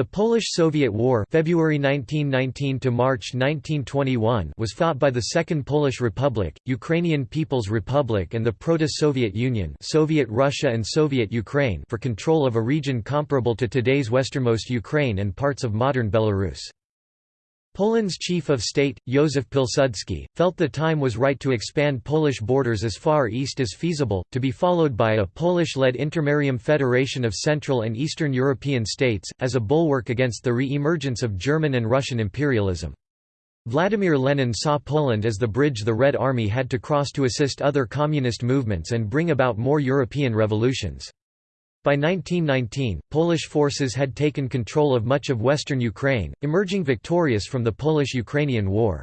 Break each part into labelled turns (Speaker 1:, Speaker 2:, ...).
Speaker 1: The Polish-Soviet War February 1919 to March 1921 was fought by the Second Polish Republic, Ukrainian People's Republic and the Proto-Soviet Union Soviet Russia and Soviet Ukraine for control of a region comparable to today's westernmost Ukraine and parts of modern Belarus. Poland's chief of state, Józef Pilsudski, felt the time was right to expand Polish borders as far east as feasible, to be followed by a Polish-led intermarium federation of Central and Eastern European states, as a bulwark against the re-emergence of German and Russian imperialism. Vladimir Lenin saw Poland as the bridge the Red Army had to cross to assist other communist movements and bring about more European revolutions. By 1919, Polish forces had taken control of much of western Ukraine, emerging victorious from the Polish–Ukrainian War.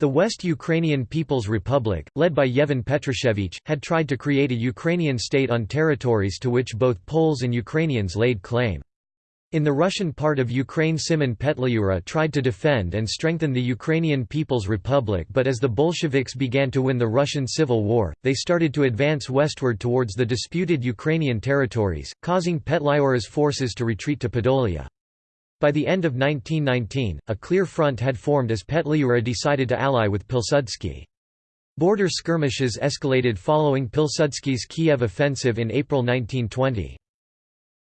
Speaker 1: The West Ukrainian People's Republic, led by Yevhen Petrushevich, had tried to create a Ukrainian state on territories to which both Poles and Ukrainians laid claim. In the Russian part of Ukraine Simon Petliura tried to defend and strengthen the Ukrainian People's Republic but as the Bolsheviks began to win the Russian Civil War, they started to advance westward towards the disputed Ukrainian territories, causing Petliura's forces to retreat to Podolia. By the end of 1919, a clear front had formed as Petliura decided to ally with Pilsudski. Border skirmishes escalated following Pilsudski's Kiev offensive in April 1920.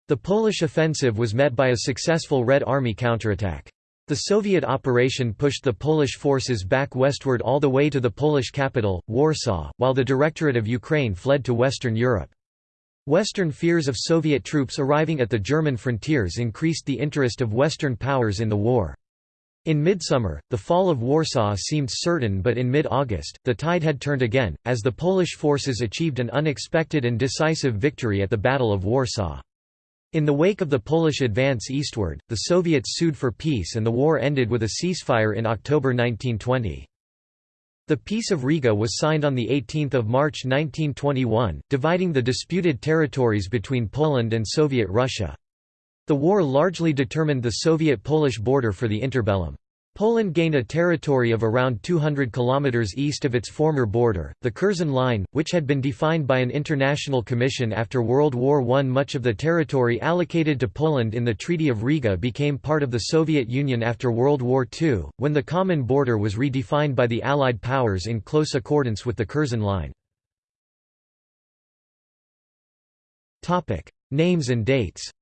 Speaker 1: The Polish offensive was met by a successful Red Army counterattack. The Soviet operation pushed the Polish forces back westward all the way to the Polish capital, Warsaw, while the Directorate of Ukraine fled to Western Europe. Western fears of Soviet troops arriving at the German frontiers increased the interest of Western powers in the war. In midsummer, the fall of Warsaw seemed certain but in mid-August, the tide had turned again, as the Polish forces achieved an unexpected and decisive victory at the Battle of Warsaw. In the wake of the Polish advance eastward, the Soviets sued for peace and the war ended with a ceasefire in October 1920. The Peace of Riga was signed on 18 March 1921, dividing the disputed territories between Poland and Soviet Russia. The war largely determined the Soviet-Polish border for the interbellum. Poland gained a territory of around 200 km east of its former border, the Curzon Line, which had been defined by an international commission after World War I. Much of the territory allocated to Poland in the Treaty of Riga became part of the Soviet Union after World War II, when the common border was redefined by the Allied powers in close accordance with the Curzon Line. Names and dates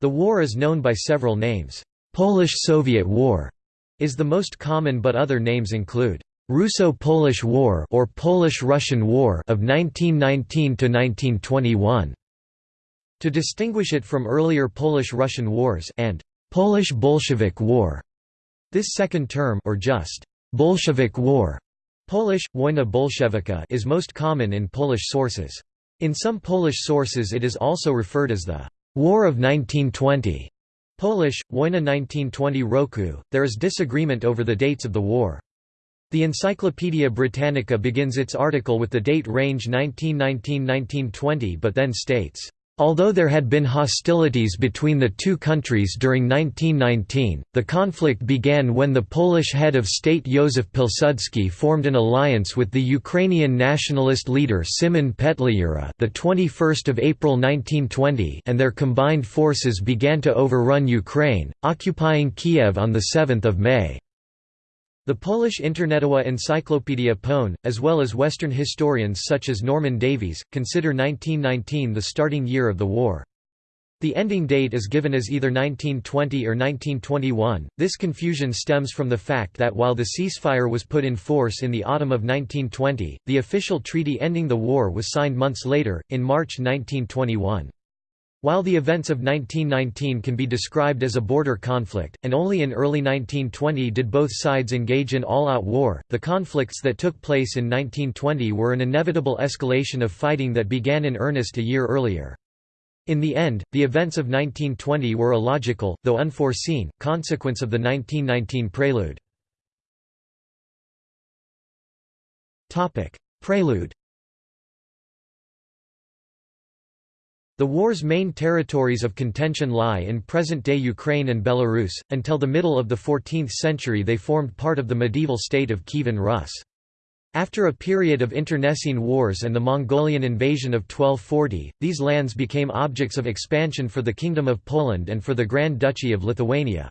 Speaker 1: The war is known by several names. Polish-Soviet War is the most common but other names include Russo-Polish War or Polish-Russian War of 1919 to 1921 to distinguish it from earlier Polish-Russian wars and Polish-Bolshevik War. This second term or just Bolshevik War Polish, Wojna Bolszewicka is most common in Polish sources. In some Polish sources it is also referred as the War of 1920, Polish, Wojna 1920 Roku. There is disagreement over the dates of the war. The Encyclopaedia Britannica begins its article with the date range 1919–1920 but then states, Although there had been hostilities between the two countries during 1919, the conflict began when the Polish head of state Józef Pilsudski formed an alliance with the Ukrainian nationalist leader Szymon Petliura the 21st of April 1920 and their combined forces began to overrun Ukraine, occupying Kiev on the 7th of May. The Polish Internetowa Encyclopedia Pone, as well as Western historians such as Norman Davies, consider 1919 the starting year of the war. The ending date is given as either 1920 or 1921. This confusion stems from the fact that while the ceasefire was put in force in the autumn of 1920, the official treaty ending the war was signed months later, in March 1921. While the events of 1919 can be described as a border conflict, and only in early 1920 did both sides engage in all-out war, the conflicts that took place in 1920 were an inevitable escalation of fighting that began in earnest a year earlier. In the end, the events of 1920 were a logical, though unforeseen, consequence of the 1919 prelude. Prelude The war's main territories of contention lie in present-day Ukraine and Belarus. Until the middle of the 14th century they formed part of the medieval state of Kievan Rus. After a period of internecine wars and the Mongolian invasion of 1240, these lands became objects of expansion for the Kingdom of Poland and for the Grand Duchy of Lithuania.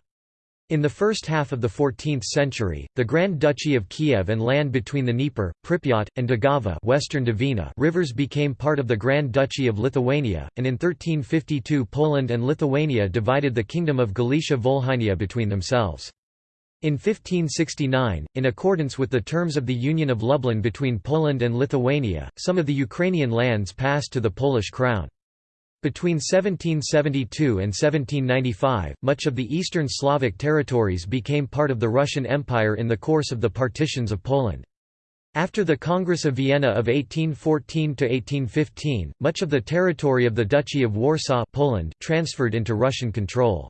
Speaker 1: In the first half of the 14th century, the Grand Duchy of Kiev and land between the Dnieper, Pripyat, and Daugava western Dvina rivers became part of the Grand Duchy of Lithuania, and in 1352 Poland and Lithuania divided the Kingdom of Galicia-Volhynia between themselves. In 1569, in accordance with the terms of the Union of Lublin between Poland and Lithuania, some of the Ukrainian lands passed to the Polish crown. Between 1772 and 1795, much of the eastern Slavic territories became part of the Russian Empire in the course of the partitions of Poland. After the Congress of Vienna of 1814–1815, much of the territory of the Duchy of Warsaw Poland transferred into Russian control.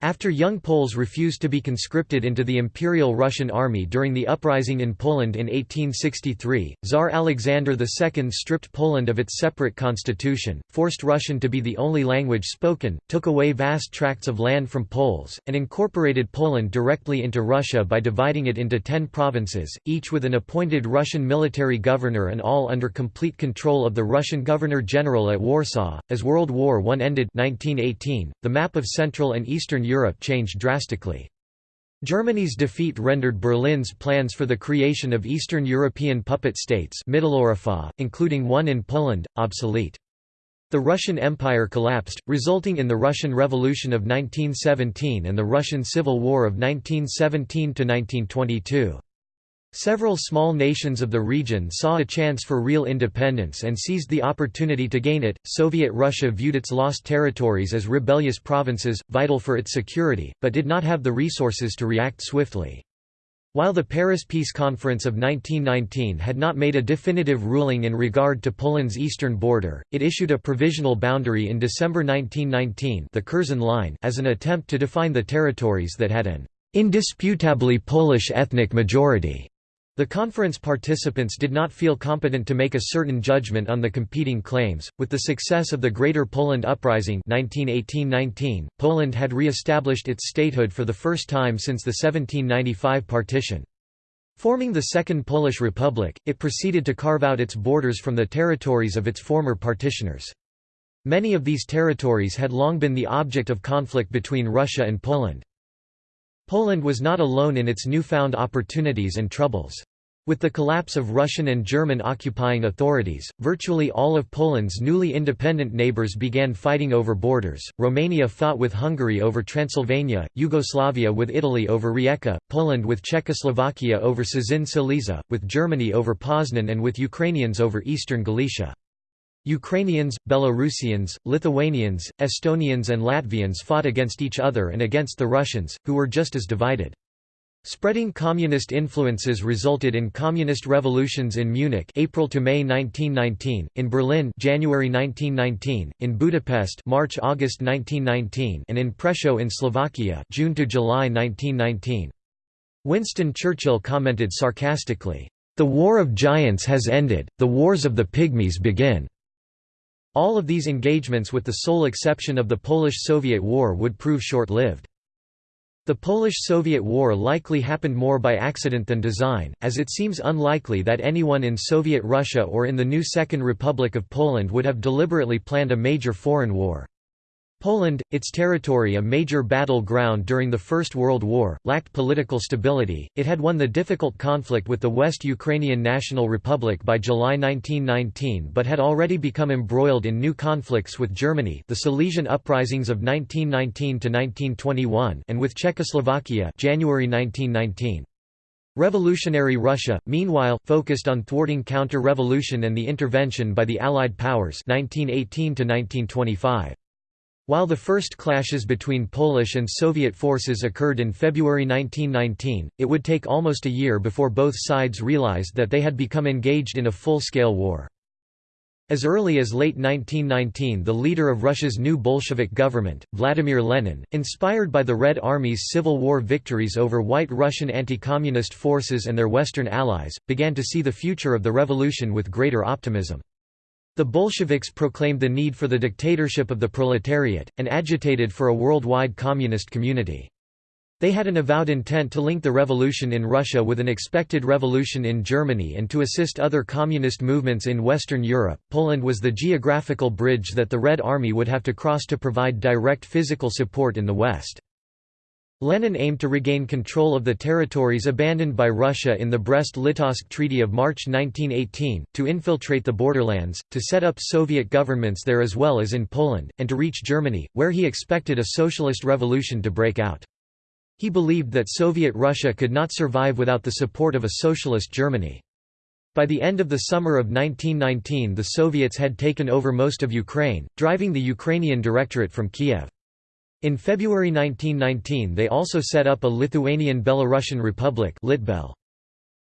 Speaker 1: After young Poles refused to be conscripted into the Imperial Russian Army during the uprising in Poland in 1863, Tsar Alexander II stripped Poland of its separate constitution, forced Russian to be the only language spoken, took away vast tracts of land from Poles, and incorporated Poland directly into Russia by dividing it into ten provinces, each with an appointed Russian military governor and all under complete control of the Russian Governor-General at Warsaw. As World War I ended 1918, the map of Central and Eastern Europe changed drastically. Germany's defeat rendered Berlin's plans for the creation of Eastern European puppet states including one in Poland, obsolete. The Russian Empire collapsed, resulting in the Russian Revolution of 1917 and the Russian Civil War of 1917–1922. Several small nations of the region saw a chance for real independence and seized the opportunity to gain it. Soviet Russia viewed its lost territories as rebellious provinces, vital for its security, but did not have the resources to react swiftly. While the Paris Peace Conference of 1919 had not made a definitive ruling in regard to Poland's eastern border, it issued a provisional boundary in December 1919 the Curzon Line as an attempt to define the territories that had an indisputably Polish ethnic majority. The conference participants did not feel competent to make a certain judgment on the competing claims. With the success of the Greater Poland Uprising 1918-19, Poland had re-established its statehood for the first time since the 1795 partition. Forming the Second Polish Republic, it proceeded to carve out its borders from the territories of its former partitioners. Many of these territories had long been the object of conflict between Russia and Poland. Poland was not alone in its newfound opportunities and troubles. With the collapse of Russian and German occupying authorities, virtually all of Poland's newly independent neighbors began fighting over borders. Romania fought with Hungary over Transylvania, Yugoslavia with Italy over Rijeka, Poland with Czechoslovakia over Cieszyn Silesia, with Germany over Poznan and with Ukrainians over eastern Galicia. Ukrainians, Belarusians, Lithuanians, Estonians and Latvians fought against each other and against the Russians, who were just as divided. Spreading communist influences resulted in communist revolutions in Munich April to May 1919, in Berlin January 1919, in Budapest March-August 1919, and in Prešov in Slovakia June to July 1919. Winston Churchill commented sarcastically, "The war of giants has ended, the wars of the pygmies begin." All of these engagements with the sole exception of the Polish–Soviet War would prove short-lived. The Polish–Soviet War likely happened more by accident than design, as it seems unlikely that anyone in Soviet Russia or in the new Second Republic of Poland would have deliberately planned a major foreign war. Poland, its territory a major battle ground during the First World War, lacked political stability, it had won the difficult conflict with the West Ukrainian National Republic by July 1919 but had already become embroiled in new conflicts with Germany the Silesian uprisings of 1919–1921 and with Czechoslovakia January 1919. Revolutionary Russia, meanwhile, focused on thwarting counter-revolution and the intervention by the Allied powers 1918 -1925. While the first clashes between Polish and Soviet forces occurred in February 1919, it would take almost a year before both sides realized that they had become engaged in a full-scale war. As early as late 1919 the leader of Russia's new Bolshevik government, Vladimir Lenin, inspired by the Red Army's Civil War victories over white Russian anti-communist forces and their Western allies, began to see the future of the revolution with greater optimism. The Bolsheviks proclaimed the need for the dictatorship of the proletariat, and agitated for a worldwide communist community. They had an avowed intent to link the revolution in Russia with an expected revolution in Germany and to assist other communist movements in Western Europe. Poland was the geographical bridge that the Red Army would have to cross to provide direct physical support in the West. Lenin aimed to regain control of the territories abandoned by Russia in the Brest-Litovsk Treaty of March 1918, to infiltrate the borderlands, to set up Soviet governments there as well as in Poland, and to reach Germany, where he expected a socialist revolution to break out. He believed that Soviet Russia could not survive without the support of a socialist Germany. By the end of the summer of 1919 the Soviets had taken over most of Ukraine, driving the Ukrainian Directorate from Kiev. In February 1919 they also set up a Lithuanian-Belarusian Republic Litbel.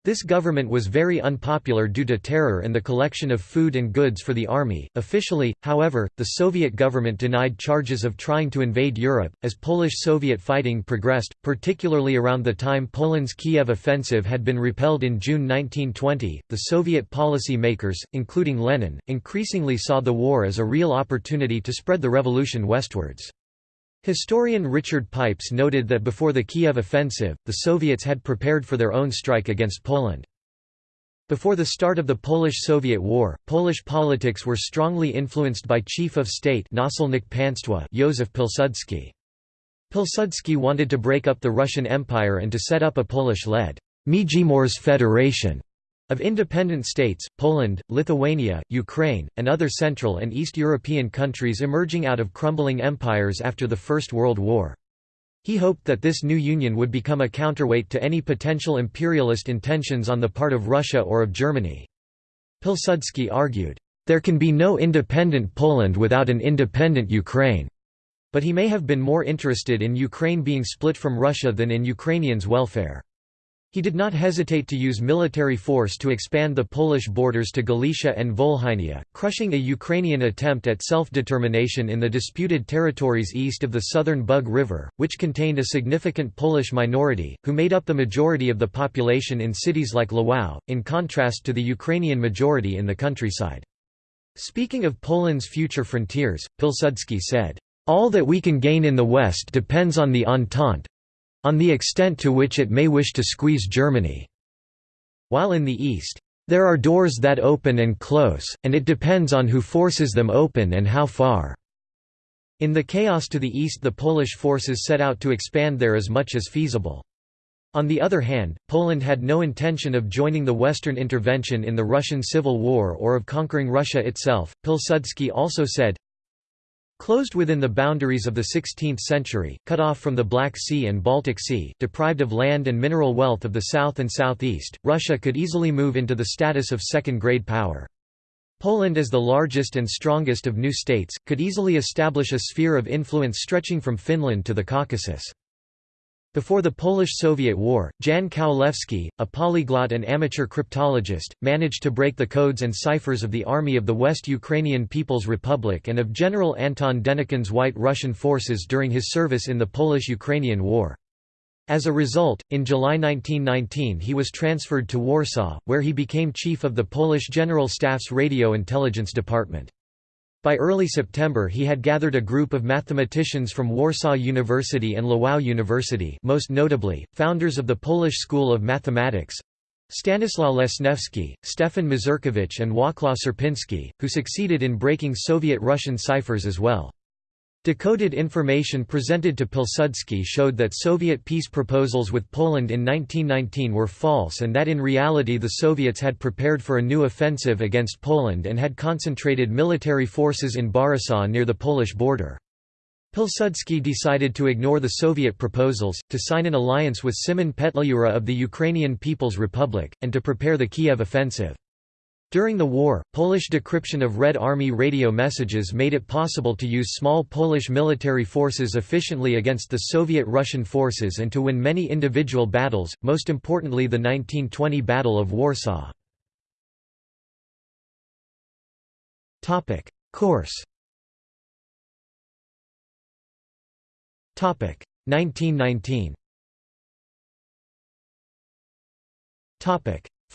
Speaker 1: This government was very unpopular due to terror and the collection of food and goods for the army. Officially, however, the Soviet government denied charges of trying to invade Europe. As Polish Soviet fighting progressed, particularly around the time Poland's Kiev offensive had been repelled in June 1920, the Soviet policy makers, including Lenin, increasingly saw the war as a real opportunity to spread the revolution westwards. Historian Richard Pipes noted that before the Kiev offensive, the Soviets had prepared for their own strike against Poland. Before the start of the Polish-Soviet War, Polish politics were strongly influenced by Chief of State Józef Pilsudski. Pilsudski wanted to break up the Russian Empire and to set up a Polish-led Międzymorze Federation of independent states, Poland, Lithuania, Ukraine, and other Central and East European countries emerging out of crumbling empires after the First World War. He hoped that this new union would become a counterweight to any potential imperialist intentions on the part of Russia or of Germany. Pilsudski argued, "...there can be no independent Poland without an independent Ukraine." But he may have been more interested in Ukraine being split from Russia than in Ukrainians' welfare. He did not hesitate to use military force to expand the Polish borders to Galicia and Volhynia, crushing a Ukrainian attempt at self-determination in the disputed territories east of the southern Bug River, which contained a significant Polish minority, who made up the majority of the population in cities like Lwów, in contrast to the Ukrainian majority in the countryside. Speaking of Poland's future frontiers, Pilsudski said, "...all that we can gain in the West depends on the Entente, on the extent to which it may wish to squeeze Germany. While in the East, there are doors that open and close, and it depends on who forces them open and how far. In the chaos to the east the Polish forces set out to expand there as much as feasible. On the other hand, Poland had no intention of joining the Western intervention in the Russian Civil War or of conquering Russia itself. Pilsudski also said, Closed within the boundaries of the 16th century, cut off from the Black Sea and Baltic Sea, deprived of land and mineral wealth of the south and southeast, Russia could easily move into the status of second-grade power. Poland as the largest and strongest of new states, could easily establish a sphere of influence stretching from Finland to the Caucasus. Before the Polish-Soviet War, Jan Kowalewski, a polyglot and amateur cryptologist, managed to break the codes and ciphers of the Army of the West Ukrainian People's Republic and of General Anton Denikin's White Russian forces during his service in the Polish-Ukrainian War. As a result, in July 1919 he was transferred to Warsaw, where he became chief of the Polish General Staff's Radio Intelligence Department. By early September he had gathered a group of mathematicians from Warsaw University and Lwów University most notably, founders of the Polish School of Mathematics Stanisław Lesniewski, Stefan Mazurkiewicz and Wacław Sierpiński, who succeeded in breaking Soviet-Russian ciphers as well. Decoded information presented to Pilsudski showed that Soviet peace proposals with Poland in 1919 were false and that in reality the Soviets had prepared for a new offensive against Poland and had concentrated military forces in Borysaw near the Polish border. Pilsudski decided to ignore the Soviet proposals, to sign an alliance with Szymon Petlura of the Ukrainian People's Republic, and to prepare the Kiev offensive. During the war, Polish decryption of Red Army radio messages made it possible to use small Polish military forces efficiently against the Soviet-Russian forces and to win many individual battles, most importantly the 1920 Battle of Warsaw. Course 1919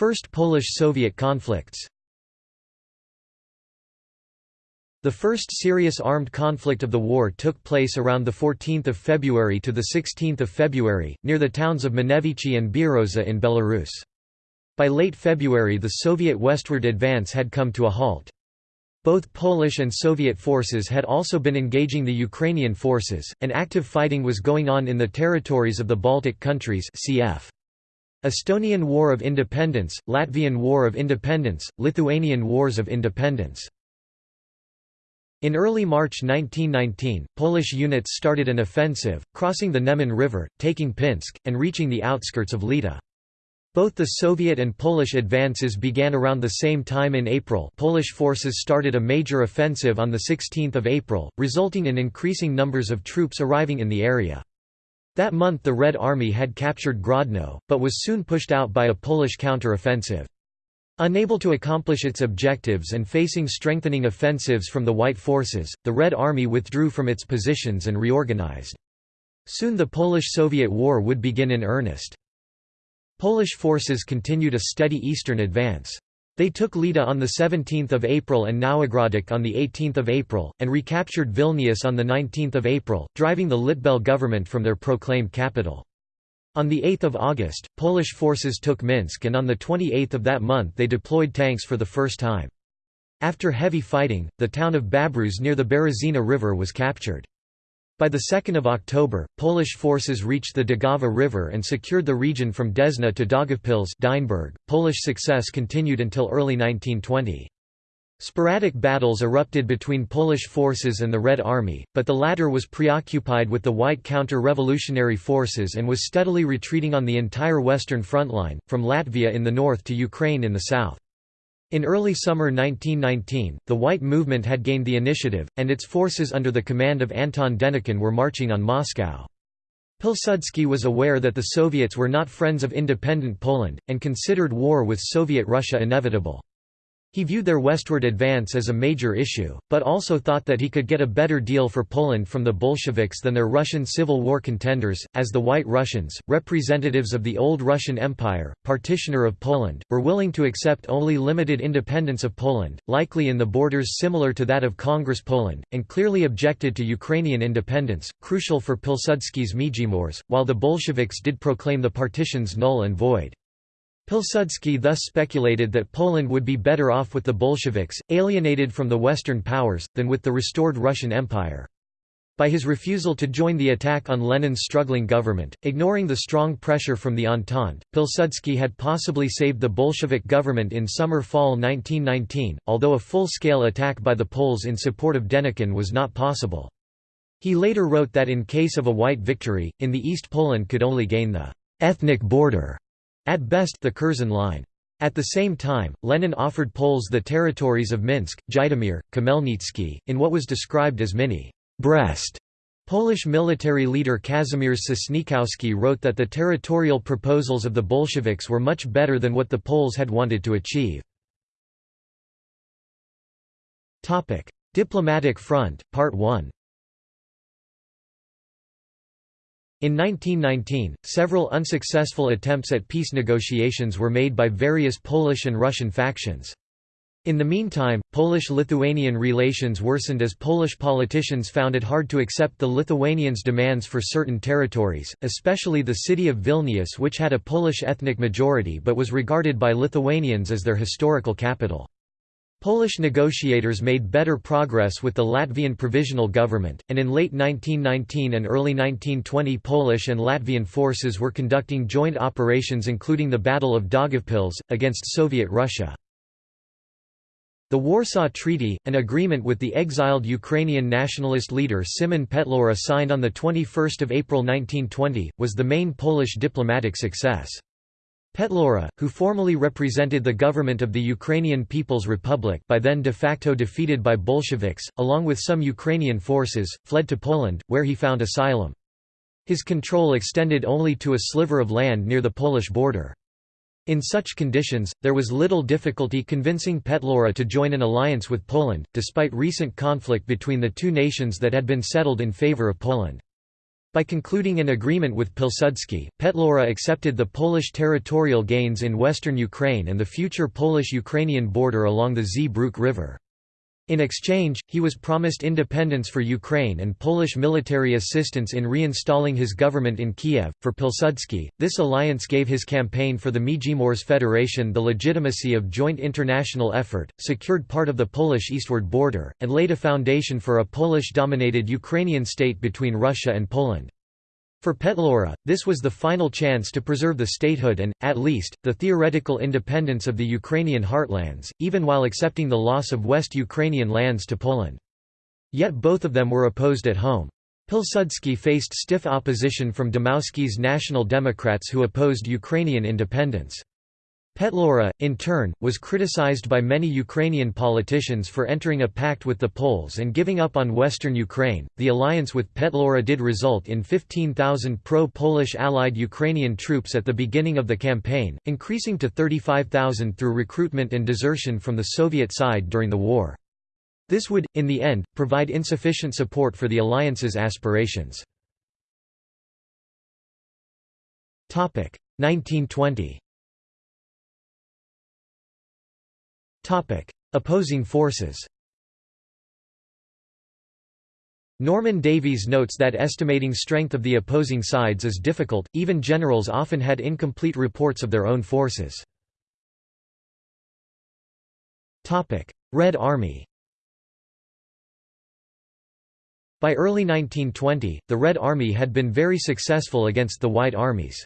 Speaker 1: First Polish–Soviet conflicts The first serious armed conflict of the war took place around 14 February to 16 February, near the towns of Manevichi and Bieroza in Belarus. By late February the Soviet westward advance had come to a halt. Both Polish and Soviet forces had also been engaging the Ukrainian forces, and active fighting was going on in the territories of the Baltic countries cf. Estonian War of Independence, Latvian War of Independence, Lithuanian Wars of Independence. In early March 1919, Polish units started an offensive, crossing the Neman River, taking Pinsk, and reaching the outskirts of Lida. Both the Soviet and Polish advances began around the same time in April Polish forces started a major offensive on 16 April, resulting in increasing numbers of troops arriving in the area. That month the Red Army had captured Grodno, but was soon pushed out by a Polish counter-offensive. Unable to accomplish its objectives and facing strengthening offensives from the White forces, the Red Army withdrew from its positions and reorganized. Soon the Polish-Soviet War would begin in earnest. Polish forces continued a steady eastern advance. They took Lida on 17 April and Nowogródek on 18 April, and recaptured Vilnius on 19 April, driving the Litbel government from their proclaimed capital. On 8 August, Polish forces took Minsk and on 28 of that month they deployed tanks for the first time. After heavy fighting, the town of Babruysk near the Berezina River was captured. By 2 October, Polish forces reached the Daugava River and secured the region from Desna to Daugavpils Polish success continued until early 1920. Sporadic battles erupted between Polish forces and the Red Army, but the latter was preoccupied with the White counter-revolutionary forces and was steadily retreating on the entire western front line, from Latvia in the north to Ukraine in the south. In early summer 1919, the White movement had gained the initiative, and its forces under the command of Anton Denikin were marching on Moscow. Pilsudski was aware that the Soviets were not friends of independent Poland, and considered war with Soviet Russia inevitable. He viewed their westward advance as a major issue, but also thought that he could get a better deal for Poland from the Bolsheviks than their Russian Civil War contenders, as the White Russians, representatives of the old Russian Empire, partitioner of Poland, were willing to accept only limited independence of Poland, likely in the borders similar to that of Congress Poland, and clearly objected to Ukrainian independence, crucial for Pilsudski's Międzymorze, while the Bolsheviks did proclaim the partitions null and void. Pilsudski thus speculated that Poland would be better off with the Bolsheviks, alienated from the Western powers, than with the restored Russian Empire. By his refusal to join the attack on Lenin's struggling government, ignoring the strong pressure from the Entente, Pilsudski had possibly saved the Bolshevik government in summer-fall 1919, although a full-scale attack by the Poles in support of Denikin was not possible. He later wrote that in case of a white victory, in the East Poland could only gain the ethnic border at best the Curzon line. At the same time, Lenin offered Poles the territories of Minsk, Zhytomyr, Khmelnytsky, in what was described as mini Brest. Polish military leader Kazimierz Sosnkowski wrote that the territorial proposals of the Bolsheviks were much better than what the Poles had wanted to achieve. Diplomatic front, Part 1 In 1919, several unsuccessful attempts at peace negotiations were made by various Polish and Russian factions. In the meantime, Polish-Lithuanian relations worsened as Polish politicians found it hard to accept the Lithuanians' demands for certain territories, especially the city of Vilnius which had a Polish ethnic majority but was regarded by Lithuanians as their historical capital. Polish negotiators made better progress with the Latvian provisional government, and in late 1919 and early 1920 Polish and Latvian forces were conducting joint operations including the Battle of Daugavpils, against Soviet Russia. The Warsaw Treaty, an agreement with the exiled Ukrainian nationalist leader Simon Petlura signed on 21 April 1920, was the main Polish diplomatic success. Petlura, who formally represented the government of the Ukrainian People's Republic by then de facto defeated by Bolsheviks, along with some Ukrainian forces, fled to Poland, where he found asylum. His control extended only to a sliver of land near the Polish border. In such conditions, there was little difficulty convincing Petlura to join an alliance with Poland, despite recent conflict between the two nations that had been settled in favor of Poland. By concluding an agreement with Pilsudski, Petlura accepted the Polish territorial gains in western Ukraine and the future Polish-Ukrainian border along the Zbruch River. In exchange, he was promised independence for Ukraine and Polish military assistance in reinstalling his government in Kiev. For Pilsudski, this alliance gave his campaign for the Międzymorze Federation the legitimacy of joint international effort, secured part of the Polish eastward border, and laid a foundation for a Polish-dominated Ukrainian state between Russia and Poland. For Petlura, this was the final chance to preserve the statehood and, at least, the theoretical independence of the Ukrainian heartlands, even while accepting the loss of West Ukrainian lands to Poland. Yet both of them were opposed at home. Pilsudski faced stiff opposition from Dmowski's National Democrats who opposed Ukrainian independence. Petlura, in turn, was criticized by many Ukrainian politicians for entering a pact with the Poles and giving up on western Ukraine. The alliance with Petlura did result in 15,000 pro Polish allied Ukrainian troops at the beginning of the campaign, increasing to 35,000 through recruitment and desertion from the Soviet side during the war. This would, in the end, provide insufficient support for the alliance's aspirations. 1920 Opposing forces Norman Davies notes that estimating strength of the opposing sides is difficult, even generals often had incomplete reports of their own forces. Red Army By early 1920, the Red Army had been very successful against the White Armies.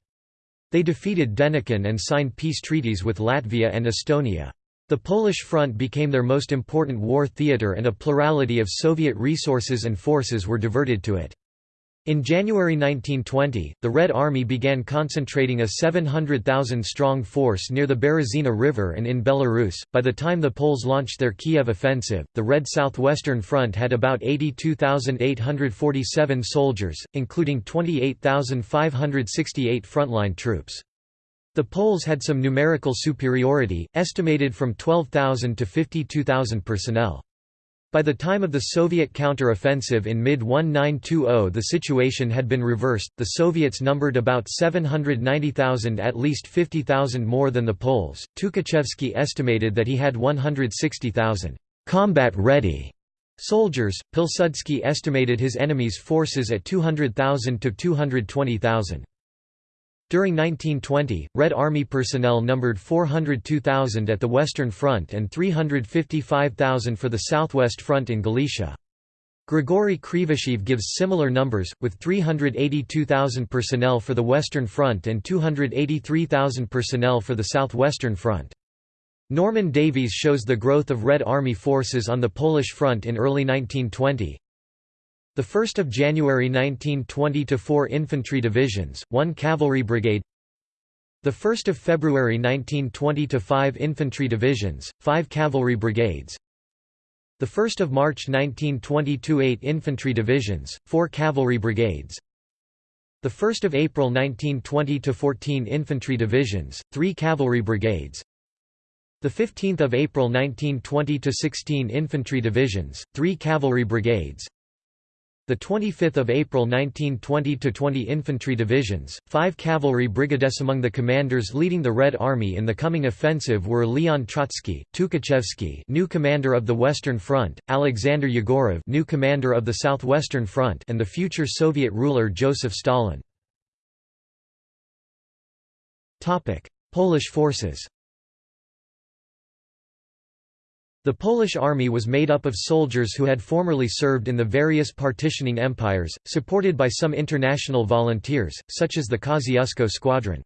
Speaker 1: They defeated Denikin and signed peace treaties with Latvia and Estonia. The Polish front became their most important war theatre and a plurality of Soviet resources and forces were diverted to it. In January 1920, the Red Army began concentrating a 700,000-strong force near the Berezina River and in Belarus. By the time the Poles launched their Kiev offensive, the Red Southwestern Front had about 82,847 soldiers, including 28,568 frontline troops. The Poles had some numerical superiority, estimated from 12,000 to 52,000 personnel. By the time of the Soviet counter-offensive in mid-1920 the situation had been reversed, the Soviets numbered about 790,000 at least 50,000 more than the Poles. Tukhachevsky estimated that he had 160,000 combat-ready soldiers, Pilsudski estimated his enemy's forces at 200,000 to 220,000. During 1920, Red Army personnel numbered 402,000 at the Western Front and 355,000 for the Southwest Front in Galicia. Grigory Krivosheev gives similar numbers, with 382,000 personnel for the Western Front and 283,000 personnel for the Southwestern Front. Norman Davies shows the growth of Red Army forces on the Polish front in early 1920, the 1st of January 1920 to 4 infantry divisions, 1 cavalry brigade. The 1st of February 1920 to 5 infantry divisions, 5 cavalry brigades. The 1st of March 1920 to 8 infantry divisions, 4 cavalry brigades. The 1st of April 1920 to 14 infantry divisions, 3 cavalry brigades. The 15th of April 1920 to 16 infantry divisions, 3 cavalry brigades. The 25th of April 1920 to 20 infantry divisions, 5 cavalry brigades among the commanders leading the Red Army in the coming offensive were Leon Trotsky, Tukhachevsky, new commander of the Western Front, Alexander Yegorov, new commander of the Southwestern Front, and the future Soviet ruler Joseph Stalin. Topic: Polish forces. The Polish army was made up of soldiers who had formerly served in the various partitioning empires, supported by some international volunteers, such as the Kosciuszko Squadron.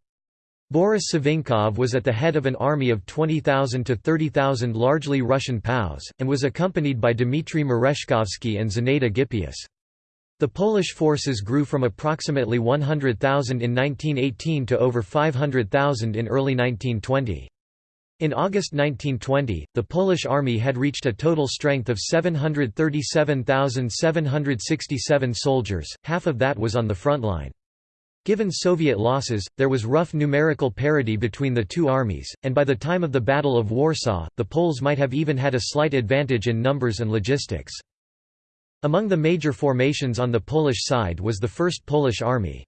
Speaker 1: Boris Savinkov was at the head of an army of 20,000 to 30,000 largely Russian POWs, and was accompanied by Dmitry Merezhkovsky and Zinaida Gippius. The Polish forces grew from approximately 100,000 in 1918 to over 500,000 in early 1920. In August 1920, the Polish army had reached a total strength of 737,767 soldiers, half of that was on the front line. Given Soviet losses, there was rough numerical parity between the two armies, and by the time of the Battle of Warsaw, the Poles might have even had a slight advantage in numbers and logistics. Among the major formations on the Polish side was the First Polish Army.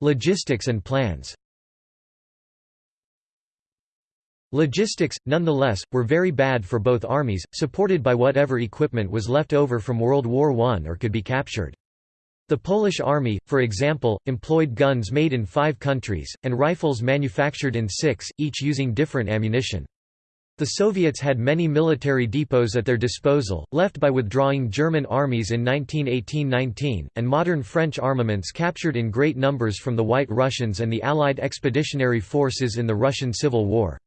Speaker 1: Logistics and plans Logistics, nonetheless, were very bad for both armies, supported by whatever equipment was left over from World War I or could be captured. The Polish army, for example, employed guns made in five countries, and rifles manufactured in six, each using different ammunition. The Soviets had many military depots at their disposal, left by withdrawing German armies in 1918–19, and modern French armaments captured in great numbers from the White Russians and the Allied expeditionary forces in the Russian Civil War.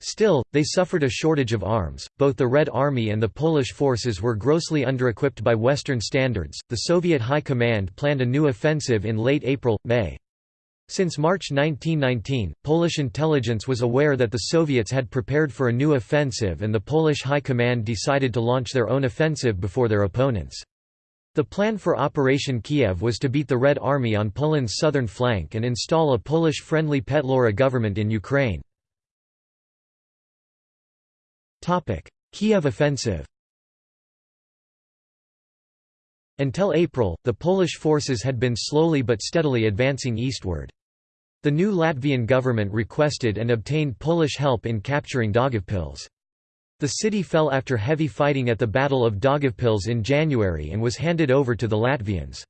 Speaker 1: Still, they suffered a shortage of arms. Both the Red Army and the Polish forces were grossly underequipped by Western standards. The Soviet High Command planned a new offensive in late April May. Since March 1919, Polish intelligence was aware that the Soviets had prepared for a new offensive and the Polish High Command decided to launch their own offensive before their opponents. The plan for Operation Kiev was to beat the Red Army on Poland's southern flank and install a Polish-friendly Petlura government in Ukraine. Kiev offensive Until April, the Polish forces had been slowly but steadily advancing eastward. The new Latvian government requested and obtained Polish help in capturing Daugavpils. The city fell after heavy fighting at the Battle of Daugavpils in January and was handed over to the Latvians.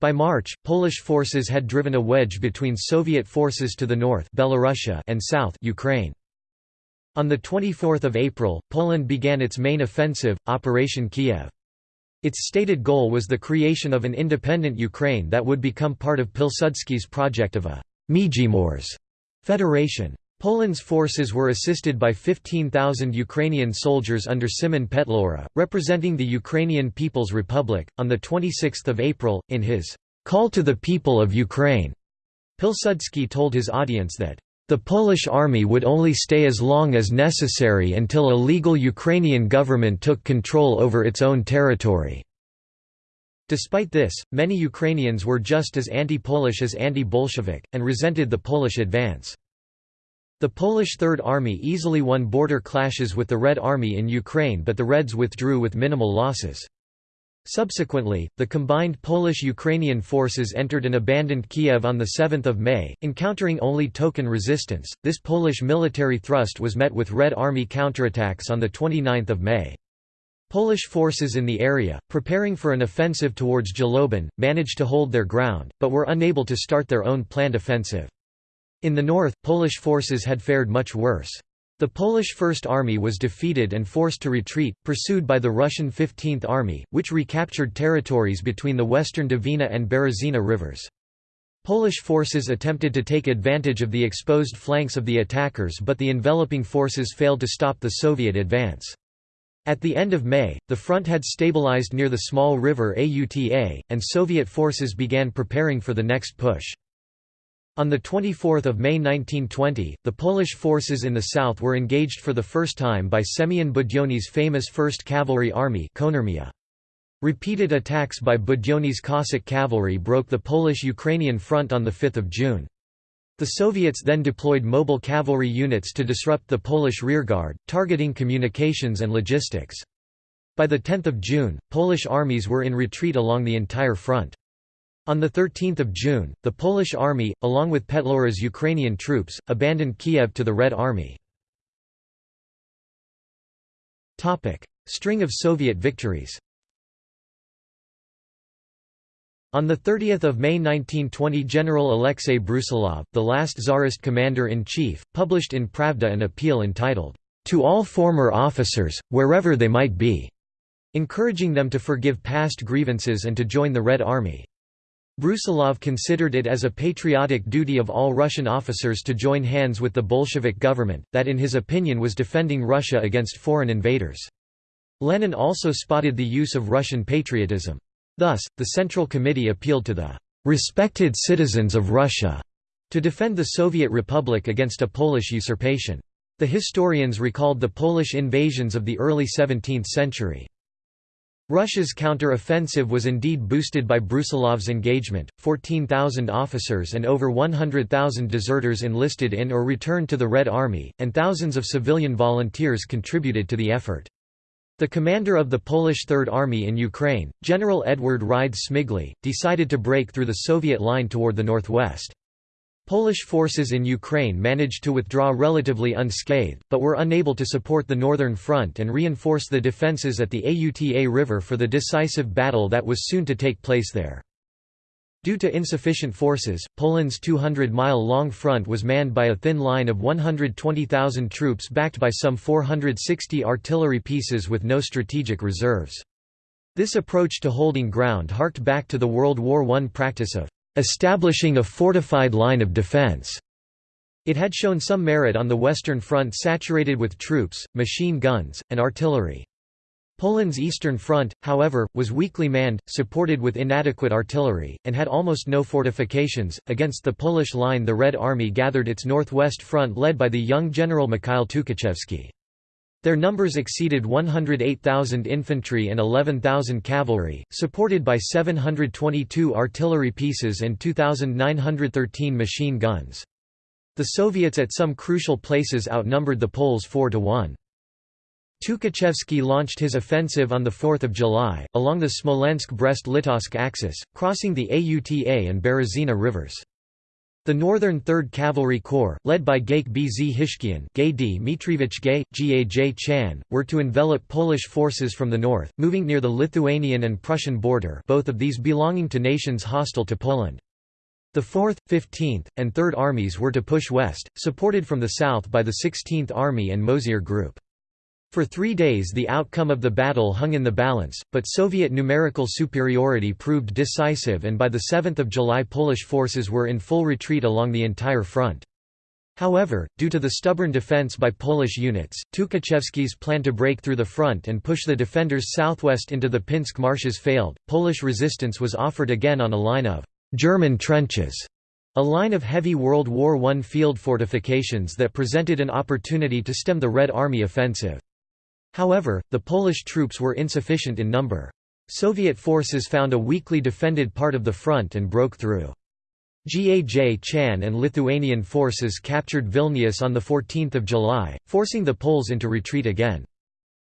Speaker 1: By March, Polish forces had driven a wedge between Soviet forces to the north Belorussia and south Ukraine. On 24 April, Poland began its main offensive, Operation Kiev. Its stated goal was the creation of an independent Ukraine that would become part of Pilsudski's project of a Międzymorze federation. Poland's forces were assisted by 15,000 Ukrainian soldiers under Simon Petlura, representing the Ukrainian People's Republic. On 26 April, in his Call to the People of Ukraine, Pilsudski told his audience that the Polish army would only stay as long as necessary until a legal Ukrainian government took control over its own territory. Despite this, many Ukrainians were just as anti-Polish as anti-Bolshevik, and resented the Polish advance. The Polish Third Army easily won border clashes with the Red Army in Ukraine but the Reds withdrew with minimal losses. Subsequently, the combined Polish-Ukrainian forces entered and abandoned Kiev on 7 May, encountering only token resistance. This Polish military thrust was met with Red Army counterattacks on 29 May. Polish forces in the area, preparing for an offensive towards Zhlobin, managed to hold their ground, but were unable to start their own planned offensive. In the north, Polish forces had fared much worse. The Polish First Army was defeated and forced to retreat, pursued by the Russian 15th Army, which recaptured territories between the western Dvina and Berezina rivers. Polish forces attempted to take advantage of the exposed flanks of the attackers but the enveloping forces failed to stop the Soviet advance. At the end of May, the front had stabilized near the small river Auta, and Soviet forces began preparing for the next push. On 24 May 1920, the Polish forces in the south were engaged for the first time by Semyon Budyonny's famous 1st Cavalry Army Repeated attacks by Budyonny's Cossack cavalry broke the Polish-Ukrainian front on 5 June. The Soviets then deployed mobile cavalry units to disrupt the Polish rearguard, targeting communications and logistics. By 10 June, Polish armies were in retreat along the entire front. On 13 June, the Polish army, along with Petlura's Ukrainian troops, abandoned Kiev to the Red Army. String of Soviet victories on 30 May 1920 General Alexei Brusilov, the last Tsarist commander-in-chief, published in Pravda an appeal entitled, "'To all former officers, wherever they might be' encouraging them to forgive past grievances and to join the Red Army. Brusilov considered it as a patriotic duty of all Russian officers to join hands with the Bolshevik government, that in his opinion was defending Russia against foreign invaders. Lenin also spotted the use of Russian patriotism. Thus, the Central Committee appealed to the "respected citizens of Russia" to defend the Soviet Republic against a Polish usurpation. The historians recalled the Polish invasions of the early 17th century. Russia's counter-offensive was indeed boosted by Brusilov's engagement, 14,000 officers and over 100,000 deserters enlisted in or returned to the Red Army, and thousands of civilian volunteers contributed to the effort. The commander of the Polish Third Army in Ukraine, General Edward Rydz Smigly, decided to break through the Soviet line toward the northwest. Polish forces in Ukraine managed to withdraw relatively unscathed, but were unable to support the Northern Front and reinforce the defences at the Auta River for the decisive battle that was soon to take place there. Due to insufficient forces, Poland's 200-mile-long front was manned by a thin line of 120,000 troops backed by some 460 artillery pieces with no strategic reserves. This approach to holding ground harked back to the World War I practice of establishing a fortified line of defense. It had shown some merit on the Western Front saturated with troops, machine guns, and artillery. Poland's Eastern Front, however, was weakly manned, supported with inadequate artillery, and had almost no fortifications. Against the Polish line, the Red Army gathered its northwest front led by the young General Mikhail Tukhachevsky. Their numbers exceeded 108,000 infantry and 11,000 cavalry, supported by 722 artillery pieces and 2,913 machine guns. The Soviets at some crucial places outnumbered the Poles 4 to 1. Tukhachevsky launched his offensive on 4 July, along the Smolensk-Brest-Litovsk axis, crossing the Auta and Berezina rivers. The Northern 3rd Cavalry Corps, led by Gaik Bzhishkyan Gay, Gaj Chan, were to envelop Polish forces from the north, moving near the Lithuanian and Prussian border both of these belonging to nations hostile to Poland. The 4th, 15th, and 3rd Armies were to push west, supported from the south by the 16th Army and Mozyr Group. For three days the outcome of the battle hung in the balance, but Soviet numerical superiority proved decisive and by 7 July Polish forces were in full retreat along the entire front. However, due to the stubborn defense by Polish units, Tukhachevsky's plan to break through the front and push the defenders southwest into the Pinsk marshes failed. Polish resistance was offered again on a line of German trenches, a line of heavy World War I field fortifications that presented an opportunity to stem the Red Army offensive. However, the Polish troops were insufficient in number. Soviet forces found a weakly defended part of the front and broke through. Gaj Chan and Lithuanian forces captured Vilnius on 14 July, forcing the Poles into retreat again.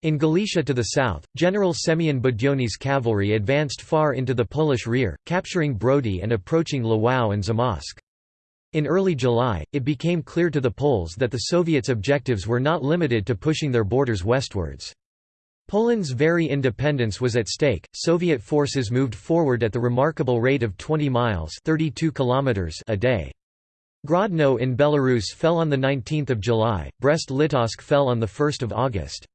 Speaker 1: In Galicia to the south, General Semyon Budyonny's cavalry advanced far into the Polish rear, capturing Brody and approaching Lwów and Zamość. In early July, it became clear to the Poles that the Soviets' objectives were not limited to pushing their borders westwards. Poland's very independence was at stake. Soviet forces moved forward at the remarkable rate of 20 miles (32 kilometers) a day. Grodno in Belarus fell on the 19th of July. Brest-Litovsk fell on the 1st of August.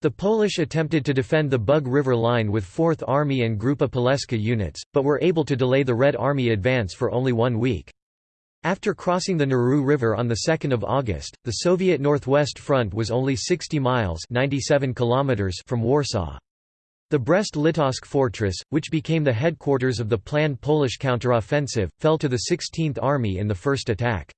Speaker 1: The Polish attempted to defend the Bug River line with 4th Army and Grupa Poleska units, but were able to delay the Red Army advance for only one week. After crossing the Narew River on 2 August, the Soviet Northwest Front was only 60 miles 97 kilometers from Warsaw. The Brest-Litovsk fortress, which became the headquarters of the planned Polish counteroffensive, fell to the 16th Army in the first attack.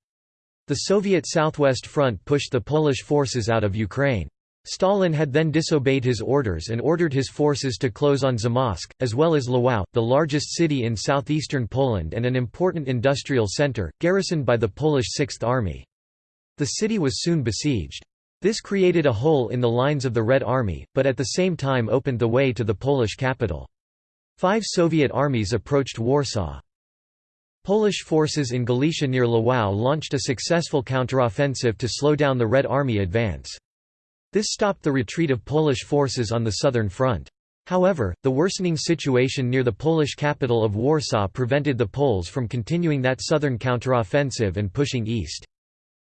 Speaker 1: The Soviet Southwest Front pushed the Polish forces out of Ukraine. Stalin had then disobeyed his orders and ordered his forces to close on Zamość, as well as Lwów, the largest city in southeastern Poland and an important industrial center, garrisoned by the Polish Sixth Army. The city was soon besieged. This created a hole in the lines of the Red Army, but at the same time opened the way to the Polish capital. Five Soviet armies approached Warsaw. Polish forces in Galicia near Lwów launched a successful counteroffensive to slow down the Red Army advance. This stopped the retreat of Polish forces on the southern front. However, the worsening situation near the Polish capital of Warsaw prevented the Poles from continuing that southern counteroffensive and pushing east.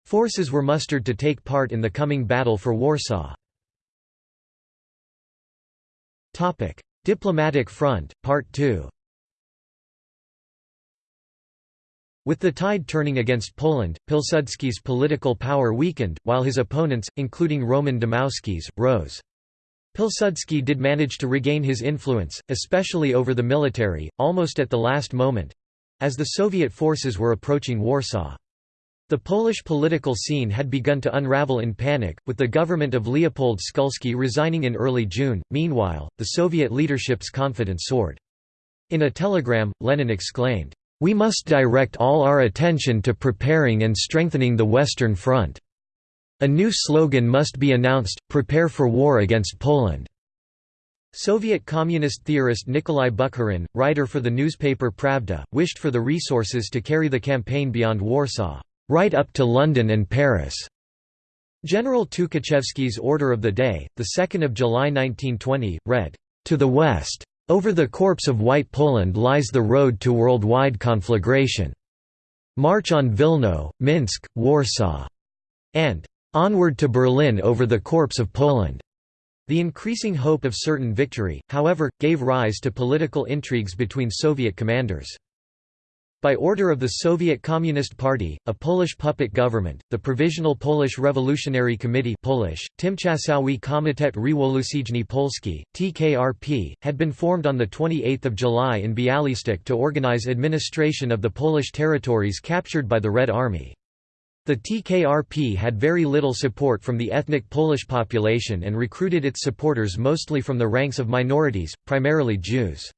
Speaker 1: Forces were mustered to take part in the coming battle for Warsaw. Diplomatic front, Part 2 With the tide turning against Poland, Pilsudski's political power weakened, while his opponents, including Roman Dmowski's, rose. Pilsudski did manage to regain his influence, especially over the military, almost at the last moment—as the Soviet forces were approaching Warsaw. The Polish political scene had begun to unravel in panic, with the government of Leopold Skulski resigning in early June. Meanwhile, the Soviet leadership's confidence soared. In a telegram, Lenin exclaimed, we must direct all our attention to preparing and strengthening the Western Front. A new slogan must be announced, prepare for war against Poland. Soviet communist theorist Nikolai Bukharin, writer for the newspaper Pravda, wished for the resources to carry the campaign beyond Warsaw, right up to London and Paris. General Tukhachevsky's order of the day, 2 July 1920, read, "...to the west. Over the corpse of White Poland lies the road to worldwide conflagration. March on Vilno, Minsk, Warsaw." and "...onward to Berlin over the corpse of Poland." The increasing hope of certain victory, however, gave rise to political intrigues between Soviet commanders. By order of the Soviet Communist Party, a Polish puppet government, the Provisional Polish Revolutionary Committee Polish, Tymczasowy Komitet Rewolucyjny Polski, TKRP, had been formed on 28 July in Bialystok to organize administration of the Polish territories captured by the Red Army. The TKRP had very little support from the ethnic Polish population and recruited its supporters mostly from the ranks of minorities, primarily Jews.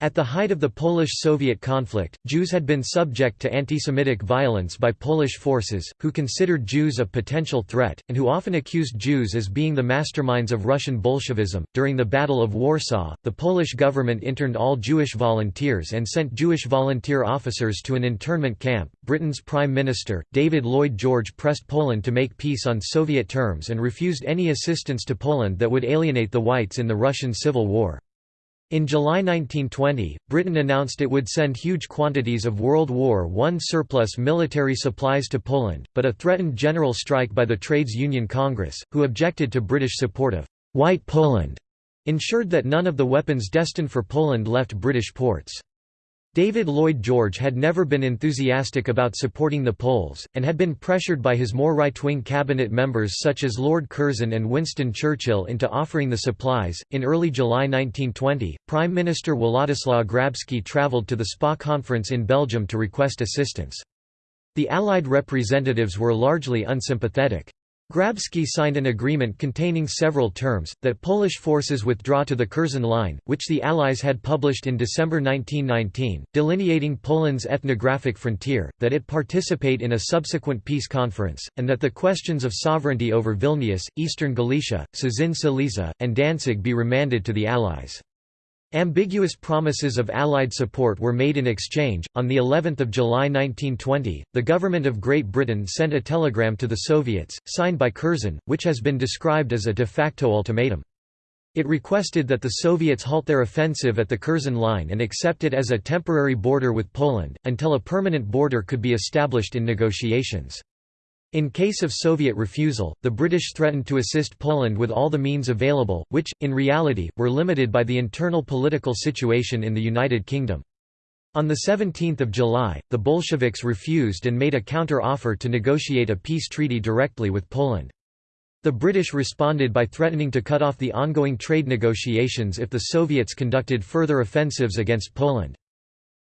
Speaker 1: At the height of the Polish-Soviet conflict, Jews had been subject to anti-Semitic violence by Polish forces, who considered Jews a potential threat, and who often accused Jews as being the masterminds of Russian Bolshevism. During the Battle of Warsaw, the Polish government interned all Jewish volunteers and sent Jewish volunteer officers to an internment camp. Britain's Prime Minister, David Lloyd George pressed Poland to make peace on Soviet terms and refused any assistance to Poland that would alienate the whites in the Russian Civil War. In July 1920, Britain announced it would send huge quantities of World War I surplus military supplies to Poland, but a threatened general strike by the Trades Union Congress, who objected to British support of «White Poland», ensured that none of the weapons destined for Poland left British ports. David Lloyd George had never been enthusiastic about supporting the Poles, and had been pressured by his more right-wing cabinet members such as Lord Curzon and Winston Churchill into offering the supplies. In early July 1920, Prime Minister Władysław Grabski travelled to the SPA conference in Belgium to request assistance. The Allied representatives were largely unsympathetic. Grabski signed an agreement containing several terms, that Polish forces withdraw to the Curzon Line, which the Allies had published in December 1919, delineating Poland's ethnographic frontier, that it participate in a subsequent peace conference, and that the questions of sovereignty over Vilnius, eastern Galicia, Cieszyn Silesia, and Danzig be remanded to the Allies. Ambiguous promises of Allied support were made in exchange. On the 11th of July 1920, the government of Great Britain sent a telegram to the Soviets, signed by Curzon, which has been described as a de facto ultimatum. It requested that the Soviets halt their offensive at the Curzon Line and accept it as a temporary border with Poland, until a permanent border could be established in negotiations. In case of Soviet refusal, the British threatened to assist Poland with all the means available, which, in reality, were limited by the internal political situation in the United Kingdom. On 17 July, the Bolsheviks refused and made a counter-offer to negotiate a peace treaty directly with Poland. The British responded by threatening to cut off the ongoing trade negotiations if the Soviets conducted further offensives against Poland.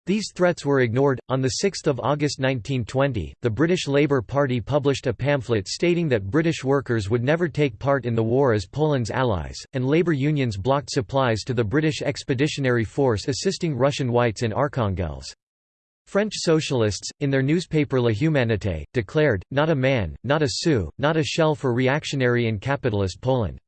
Speaker 1: These threats were ignored. On 6 August 1920, the British Labour Party published a pamphlet stating that British workers would never take part in the war as Poland's allies, and labour unions blocked supplies to the British Expeditionary Force assisting Russian whites in Arkhangelsk. French socialists, in their newspaper La Humanité, declared, not a man, not a sou, not a shell for reactionary and capitalist Poland.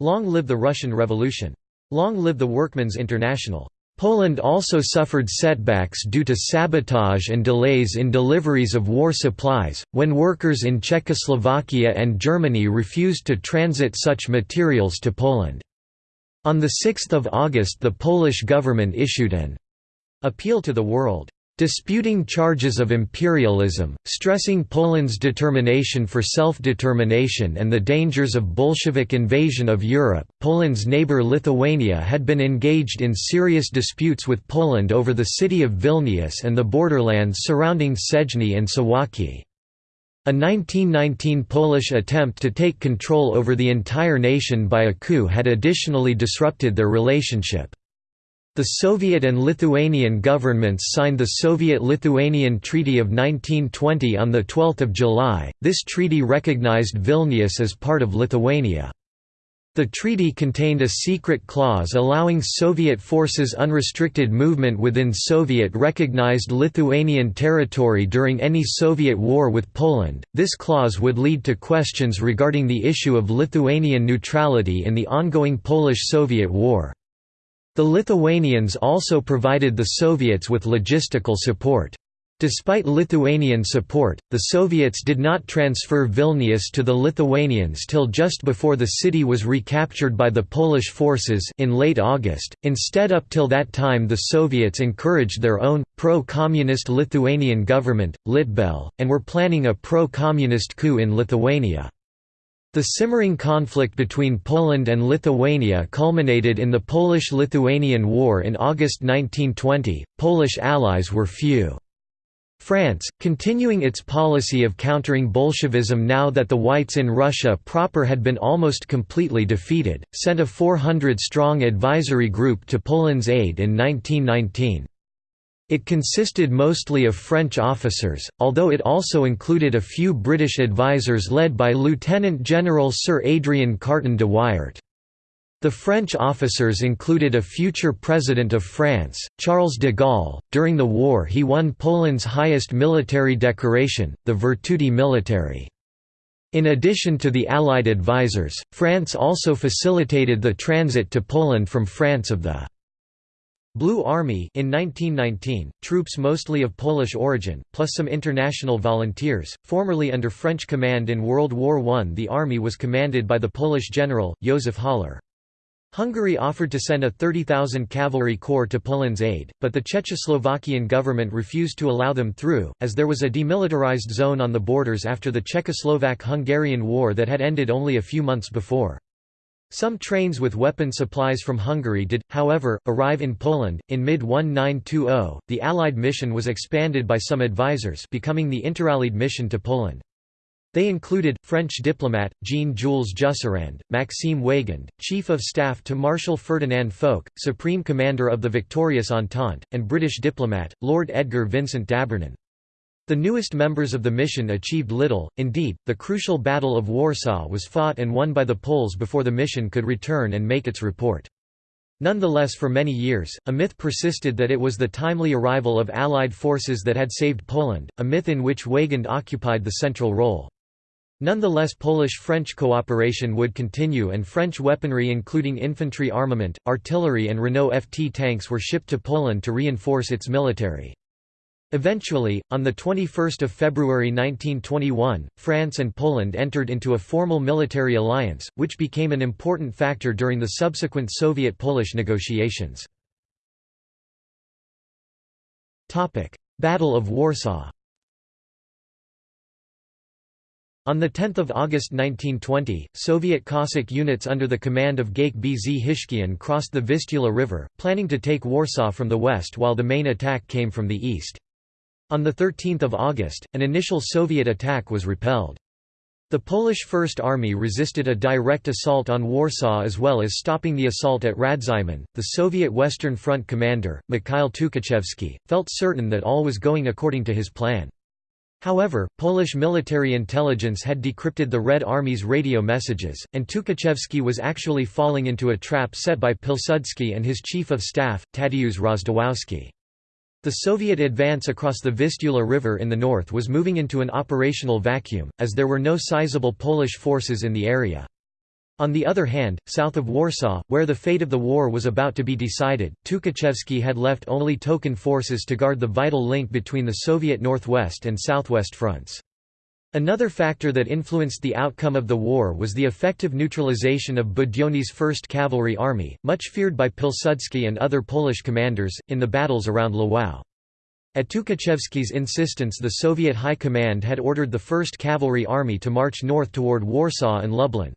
Speaker 1: Long live the Russian Revolution! Long live the Workmen's International! Poland also suffered setbacks due to sabotage and delays in deliveries of war supplies, when workers in Czechoslovakia and Germany refused to transit such materials to Poland. On 6 August the Polish government issued an appeal to the world disputing charges of imperialism, stressing Poland's determination for self-determination and the dangers of Bolshevik invasion of Europe. Poland's neighbor Lithuania had been engaged in serious disputes with Poland over the city of Vilnius and the borderlands surrounding Sejny and Suwałki. A 1919 Polish attempt to take control over the entire nation by a coup had additionally disrupted their relationship. The Soviet and Lithuanian governments signed the Soviet-Lithuanian Treaty of 1920 on 12 July. This treaty recognized Vilnius as part of Lithuania. The treaty contained a secret clause allowing Soviet forces unrestricted movement within Soviet-recognized Lithuanian territory during any Soviet war with Poland. This clause would lead to questions regarding the issue of Lithuanian neutrality in the ongoing Polish-Soviet war. The Lithuanians also provided the Soviets with logistical support. Despite Lithuanian support, the Soviets did not transfer Vilnius to the Lithuanians till just before the city was recaptured by the Polish forces in late August. Instead up till that time the Soviets encouraged their own, pro-communist Lithuanian government, Litbel, and were planning a pro-communist coup in Lithuania. The simmering conflict between Poland and Lithuania culminated in the Polish–Lithuanian War in August 1920. Polish allies were few. France, continuing its policy of countering Bolshevism now that the Whites in Russia proper had been almost completely defeated, sent a 400-strong advisory group to Poland's aid in 1919. It consisted mostly of French officers, although it also included a few British advisers led by Lieutenant General Sir Adrian Carton de Wiart. The French officers included a future president of France, Charles de Gaulle. During the war, he won Poland's highest military decoration, the Virtuti Militari. In addition to the Allied advisers, France also facilitated the transit to Poland from France of the Blue Army in 1919, troops mostly of Polish origin, plus some international volunteers, formerly under French command in World War I. The army was commanded by the Polish general, Józef Haller. Hungary offered to send a 30,000 cavalry corps to Poland's aid, but the Czechoslovakian government refused to allow them through, as there was a demilitarized zone on the borders after the Czechoslovak-Hungarian War that had ended only a few months before. Some trains with weapon supplies from Hungary did, however, arrive in Poland. In mid 1920, the Allied mission was expanded by some advisers, becoming the Interallied mission to Poland. They included, French diplomat, Jean-Jules Jusserand, Maxime Weygand, Chief of Staff to Marshal Ferdinand Foch, Supreme Commander of the victorious Entente, and British diplomat, Lord Edgar Vincent d'Abernon. The newest members of the mission achieved little, indeed, the crucial Battle of Warsaw was fought and won by the Poles before the mission could return and make its report. Nonetheless for many years, a myth persisted that it was the timely arrival of Allied forces that had saved Poland, a myth in which Weygand occupied the central role. Nonetheless Polish-French cooperation would continue and French weaponry including infantry armament, artillery and Renault FT tanks were shipped to Poland to reinforce its military. Eventually, on 21 February 1921, France and Poland entered into a formal military alliance, which became an important factor during the subsequent Soviet-Polish negotiations. Battle of Warsaw On 10 August 1920, Soviet Cossack units under the command of Gaik Bzhishkyan crossed the Vistula River, planning to take Warsaw from the west while the main attack came from the east. On 13 August, an initial Soviet attack was repelled. The Polish First Army resisted a direct assault on Warsaw as well as stopping the assault at Radzymin. The Soviet Western Front commander, Mikhail Tukhachevsky, felt certain that all was going according to his plan. However, Polish military intelligence had decrypted the Red Army's radio messages, and Tukhachevsky was actually falling into a trap set by Pilsudski and his chief of staff, Tadeusz Rozwadowski. The Soviet advance across the Vistula River in the north was moving into an operational vacuum, as there were no sizable Polish forces in the area. On the other hand, south of Warsaw, where the fate of the war was about to be decided, Tukhachevsky had left only token forces to guard the vital link between the Soviet northwest and southwest fronts. Another factor that influenced the outcome of the war was the effective neutralization of Budyonny's 1st Cavalry Army, much feared by Pilsudski and other Polish commanders, in the battles around Lwów. At Tukhachevsky's insistence the Soviet High Command had ordered the 1st Cavalry Army to march north toward Warsaw and Lublin.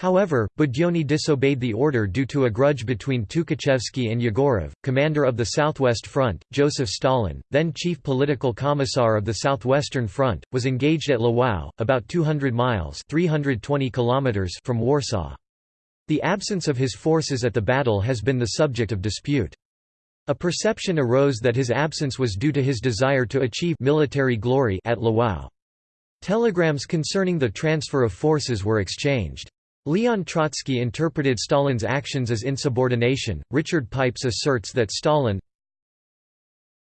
Speaker 1: However, Budyonny disobeyed the order due to a grudge between Tukhachevsky and Yegorov, commander of the Southwest Front. Joseph Stalin, then chief political commissar of the Southwestern Front, was engaged at Lwów, about 200 miles (320 kilometers) from Warsaw. The absence of his forces at the battle has been the subject of dispute. A perception arose that his absence was due to his desire to achieve military glory at Lwów. Telegrams concerning the transfer of forces were exchanged. Leon Trotsky interpreted Stalin's actions as insubordination. Richard Pipes asserts that Stalin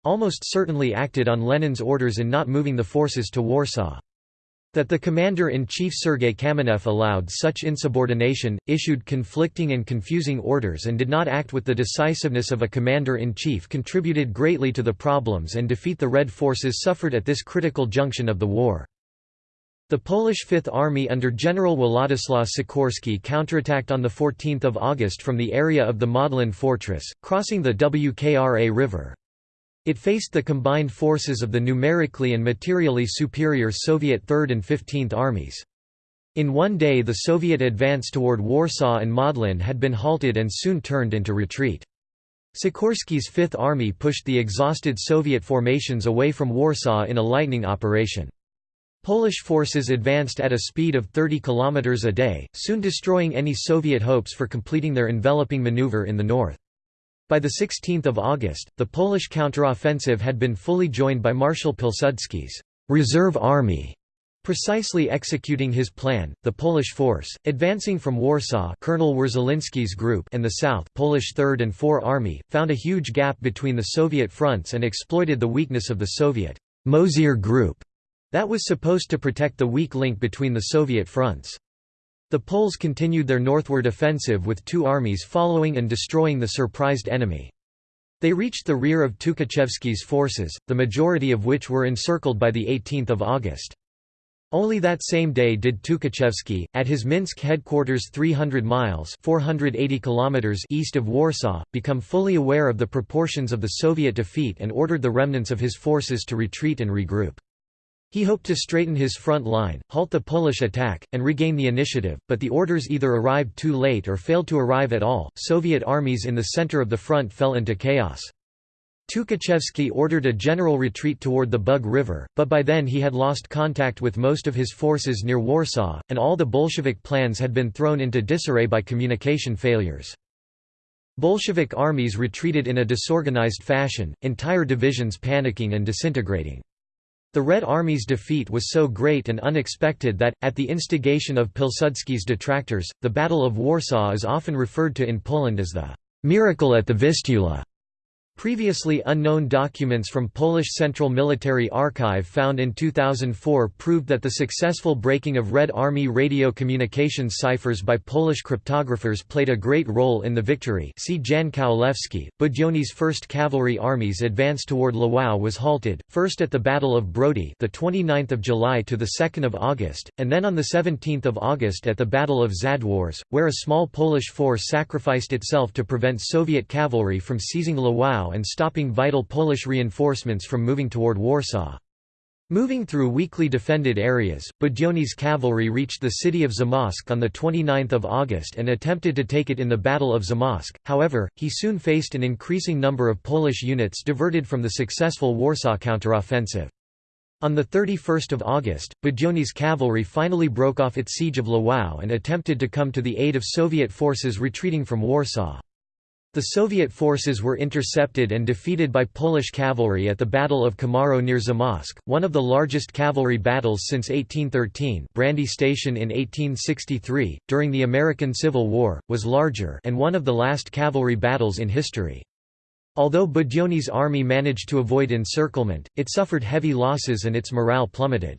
Speaker 1: almost certainly acted on Lenin's orders in not moving the forces to Warsaw. That the commander-in-chief Sergei Kamenev allowed such insubordination, issued conflicting and confusing orders and did not act with the decisiveness of a commander-in-chief contributed greatly to the problems and defeat the Red forces suffered at this critical junction of the war. The Polish Fifth Army under General Władysław Sikorski counterattacked on 14 August from the area of the Modlin Fortress, crossing the Wkra River. It faced the combined forces of the numerically and materially superior Soviet 3rd and 15th Armies. In one day the Soviet advance toward Warsaw and Modlin had been halted and soon turned into retreat. Sikorski's Fifth Army pushed the exhausted Soviet formations away from Warsaw in a lightning operation. Polish forces advanced at a speed of 30 km a day, soon destroying any Soviet hopes for completing their enveloping maneuver in the north. By 16 August, the Polish counteroffensive had been fully joined by Marshal Pilsudski's reserve army. Precisely executing his plan, the Polish force, advancing from Warsaw Colonel Wierzylinski's group and the South Polish Third and Four Army, found a huge gap between the Soviet fronts and exploited the weakness of the Soviet Mozyr group that was supposed to protect the weak link between the Soviet fronts. The Poles continued their northward offensive with two armies following and destroying the surprised enemy. They reached the rear of Tukhachevsky's forces, the majority of which were encircled by 18 August. Only that same day did Tukhachevsky, at his Minsk headquarters 300 miles 480 kilometers east of Warsaw, become fully aware of the proportions of the Soviet defeat and ordered the remnants of his forces to retreat and regroup. He hoped to straighten his front line, halt the Polish attack, and regain the initiative, but the orders either arrived too late or failed to arrive at all. Soviet armies in the center of the front fell into chaos. Tukhachevsky ordered a general retreat toward the Bug River, but by then he had lost contact with most of his forces near Warsaw, and all the Bolshevik plans had been thrown into disarray by communication failures. Bolshevik armies retreated in a disorganized fashion, entire divisions panicking and disintegrating. The Red Army's defeat was so great and unexpected that, at the instigation of Pilsudski's detractors, the Battle of Warsaw is often referred to in Poland as the «miracle at the Vistula». Previously unknown documents from Polish Central Military Archive found in 2004 proved that the successful breaking of Red Army radio communications ciphers by Polish cryptographers played a great role in the victory see Jan Kowalewski. Budyonny's 1st Cavalry Army's advance toward Lwów was halted, first at the Battle of Brody the 29th of July to the 2nd of August, and then on the 17th of August at the Battle of Zadwórze, where a small Polish force sacrificed itself to prevent Soviet cavalry from seizing Lwów and stopping vital Polish reinforcements from moving toward Warsaw. Moving through weakly defended areas, Budyonny's cavalry reached the city of Zamość on 29 August and attempted to take it in the Battle of Zamość, however, he soon faced an increasing number of Polish units diverted from the successful Warsaw counteroffensive. On 31 August, Budyonny's cavalry finally broke off its siege of Lwów and attempted to come to the aid of Soviet forces retreating from Warsaw. The Soviet forces were intercepted and defeated by Polish cavalry at the Battle of Komarów near Zamość, one of the largest cavalry battles since 1813 Brandy Station in 1863, during the American Civil War, was larger and one of the last cavalry battles in history. Although Budyonny's army managed to avoid encirclement, it suffered heavy losses and its morale plummeted.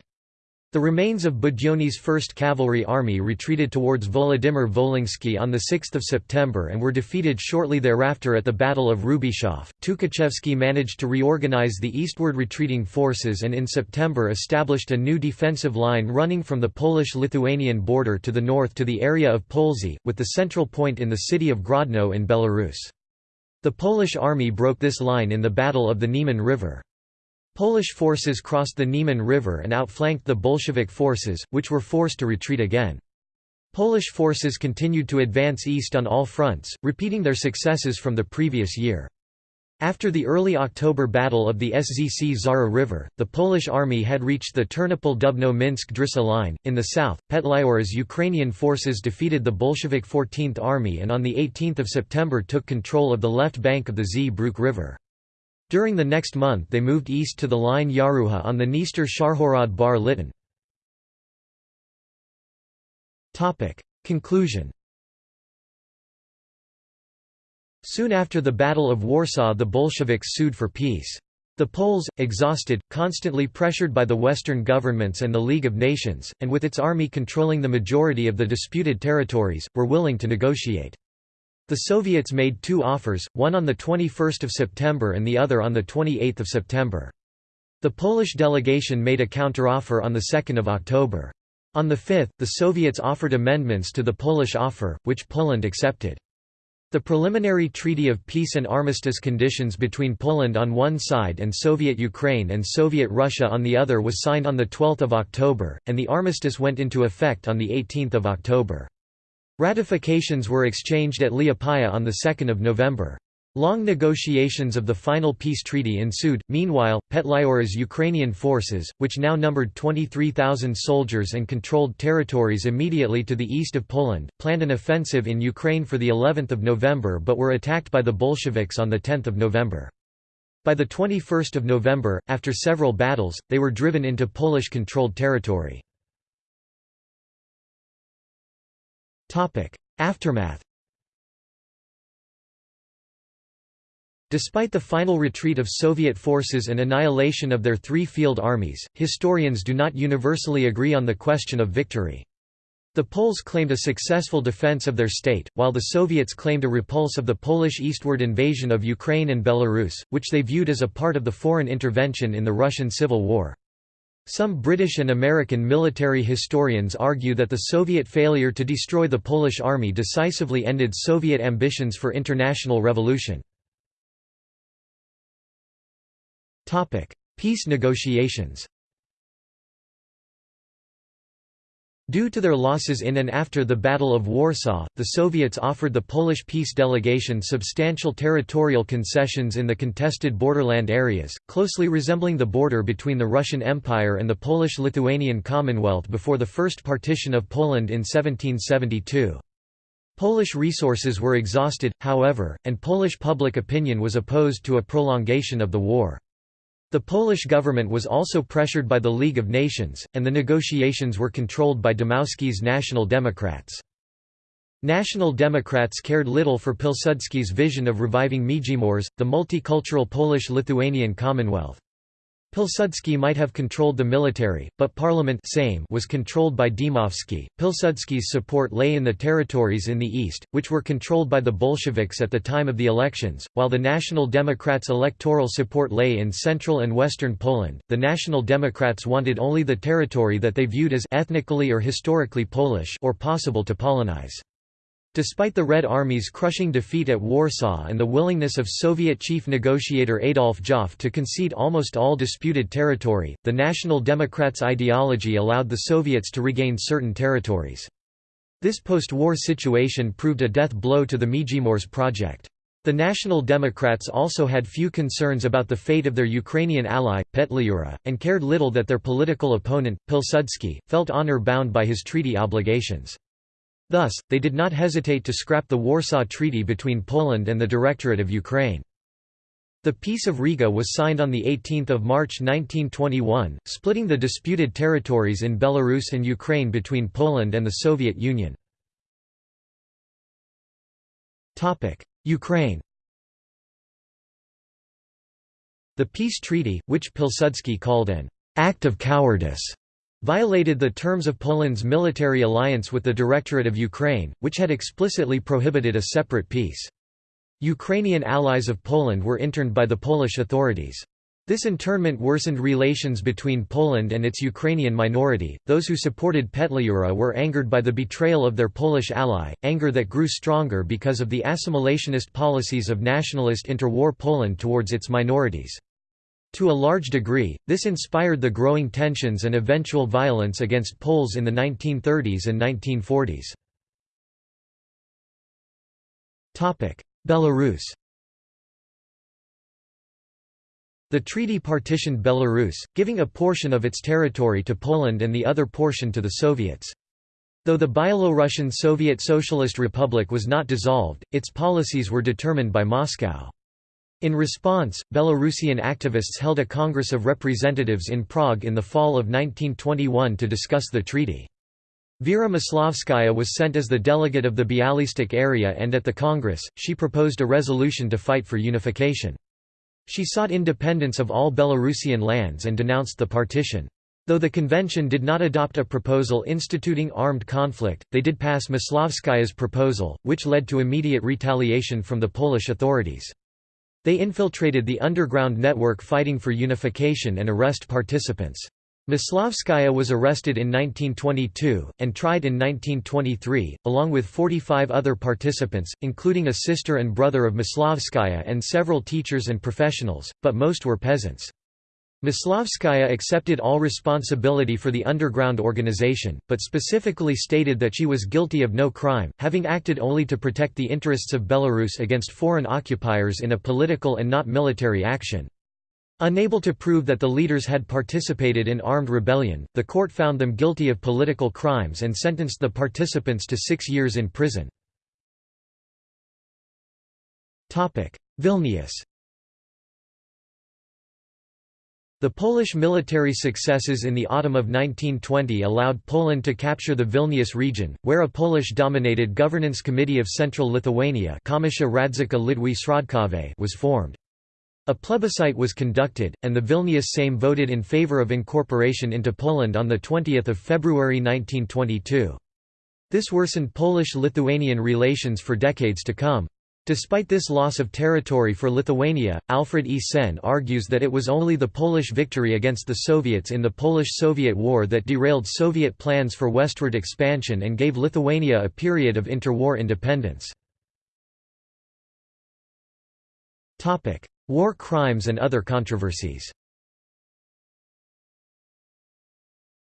Speaker 1: The remains of Budyonny's 1st Cavalry Army retreated towards Volodymyr Wolyński on 6 September and were defeated shortly thereafter at the Battle of Hrubieszów. Tukhachevsky managed to reorganize the eastward retreating forces and in September established a new defensive line running from the Polish-Lithuanian border to the north to the area of Polzy, with the central point in the city of Grodno in Belarus. The Polish army broke this line in the Battle of the Niemen River. Polish forces crossed the Niemen River and outflanked the Bolshevik forces, which were forced to retreat again. Polish forces continued to advance east on all fronts, repeating their successes from the previous year. After the early October Battle of the Szczara River, the Polish army had reached the Ternopil-Dubno-Minsk-Drissa line. In the south, Petliura's Ukrainian forces defeated the Bolshevik 14th Army and on 18 September took control of the left bank of the Zbruch River. During the next month they moved east to the line Yaruha on the Dniester Sharhorod Bar Lityn. Conclusion Soon after the Battle of Warsaw the Bolsheviks sued for peace. The Poles, exhausted, constantly pressured by the Western governments and the League of Nations, and with its army controlling the majority of the disputed territories, were willing to negotiate. The Soviets made two offers, one on 21 September and the other on 28 September. The Polish delegation made a counteroffer on 2 October. On the 5th, the Soviets offered amendments to the Polish offer, which Poland accepted. The preliminary Treaty of Peace and Armistice conditions between Poland on one side and Soviet Ukraine and Soviet Russia on the other was signed on 12 October, and the armistice went into effect on 18 October. Ratifications were exchanged at Liepaja on 2 November. Long negotiations of the final peace treaty ensued. Meanwhile, Petliura's Ukrainian forces, which now numbered 23,000 soldiers and controlled territories immediately to the east of Poland, planned an offensive in Ukraine for the 11th of November but were attacked by the Bolsheviks on the 10th of November. By the 21st of November, after several battles, they were driven into Polish-controlled territory. Aftermath Despite the final retreat of Soviet forces and annihilation of their three field armies, historians do not universally agree on the question of victory. The Poles claimed a successful defense of their state, while the Soviets claimed a repulse of the Polish eastward invasion of Ukraine and Belarus, which they viewed as a part of the foreign intervention in the Russian Civil War. Some British and American military historians argue that the Soviet failure to destroy the Polish army decisively ended Soviet ambitions for international revolution. Peace negotiations Due to their losses in and after the Battle of Warsaw, the Soviets offered the Polish peace delegation substantial territorial concessions in the contested borderland areas, closely resembling the border between the Russian Empire and the Polish-Lithuanian Commonwealth before the first partition of Poland in 1772. Polish resources were exhausted, however, and Polish public opinion was opposed to a prolongation of the war. The Polish government was also pressured by the League of Nations, and the negotiations were controlled by Dmowski's National Democrats. National Democrats cared little for Pilsudski's vision of reviving Międzymorze, the multicultural Polish-Lithuanian Commonwealth. Pilsudski might have controlled the military, but parliament Sejm was controlled by Dmowski. Pilsudski's support lay in the territories in the east, which were controlled by the Bolsheviks at the time of the elections, while the National Democrats' electoral support lay in central and western Poland. The National Democrats wanted only the territory that they viewed as ethnically or historically Polish or possible to Polonize. Despite the Red Army's crushing defeat at Warsaw and the willingness of Soviet chief negotiator Adolf Joffe to concede almost all disputed territory, the National Democrats' ideology allowed the Soviets to regain certain territories. This post-war situation proved a death blow to the Międzymorze project. The National Democrats also had few concerns about the fate of their Ukrainian ally, Petliura, and cared little that their political opponent, Pilsudski, felt honor-bound by his treaty obligations. Thus, they did not hesitate to scrap the Warsaw Treaty between Poland and the Directorate of Ukraine. The Peace of Riga was signed on 18 March 1921, splitting the disputed territories in Belarus and Ukraine between Poland and the Soviet Union. Ukraine The peace treaty, which Pilsudski called an «act of cowardice», violated the terms of Poland's military alliance with the Directorate of Ukraine, which had explicitly prohibited a separate peace. Ukrainian allies of Poland were interned by the Polish authorities. This internment worsened relations between Poland and its Ukrainian minority. Those who supported Petliura were angered by the betrayal of their Polish ally, anger that grew stronger because of the assimilationist policies of nationalist interwar Poland towards its minorities. To a large degree, this inspired the growing tensions and eventual violence against Poles in the 1930s and 1940s. Belarus The treaty partitioned Belarus, giving a portion of its territory to Poland and the other portion to the Soviets. Though the Byelorussian Soviet Socialist Republic was not dissolved, its policies were determined by Moscow. In response, Belarusian activists held a Congress of Representatives in Prague in the fall of 1921 to discuss the treaty. Vera Maslovskaya was sent as the delegate of the Bialystok area and at the Congress, she proposed a resolution to fight for unification. She sought independence of all Belarusian lands and denounced the partition. Though the convention did not adopt a proposal instituting armed conflict, they did pass Maslovskaya's proposal, which led to immediate retaliation from the Polish authorities. They infiltrated the underground network fighting for unification and arrest participants. Maslovskaya was arrested in 1922, and tried in 1923, along with 45 other participants, including a sister and brother of Maslovskaya and several teachers and professionals, but most were peasants. Maslovskaya accepted all responsibility for the underground organization, but specifically stated that she was guilty of no crime, having acted only to protect the interests of Belarus against foreign occupiers in a political and not military action. Unable to prove that the leaders had participated in armed rebellion, the court found them guilty of political crimes and sentenced the participants to six years in prison. Vilnius The Polish military successes in the autumn of 1920 allowed Poland to capture the Vilnius region, where a Polish-dominated governance committee of Central Lithuania was formed. A plebiscite was conducted, and the Vilnius Sejm voted in favor of incorporation into Poland on 20 February 1922. This worsened Polish-Lithuanian relations for decades to come. Despite this loss of territory for Lithuania, Alfred E. Senn argues that it was only the Polish victory against the Soviets in the Polish-Soviet War that derailed Soviet plans for westward expansion and gave Lithuania a period of interwar independence. War crimes and other controversies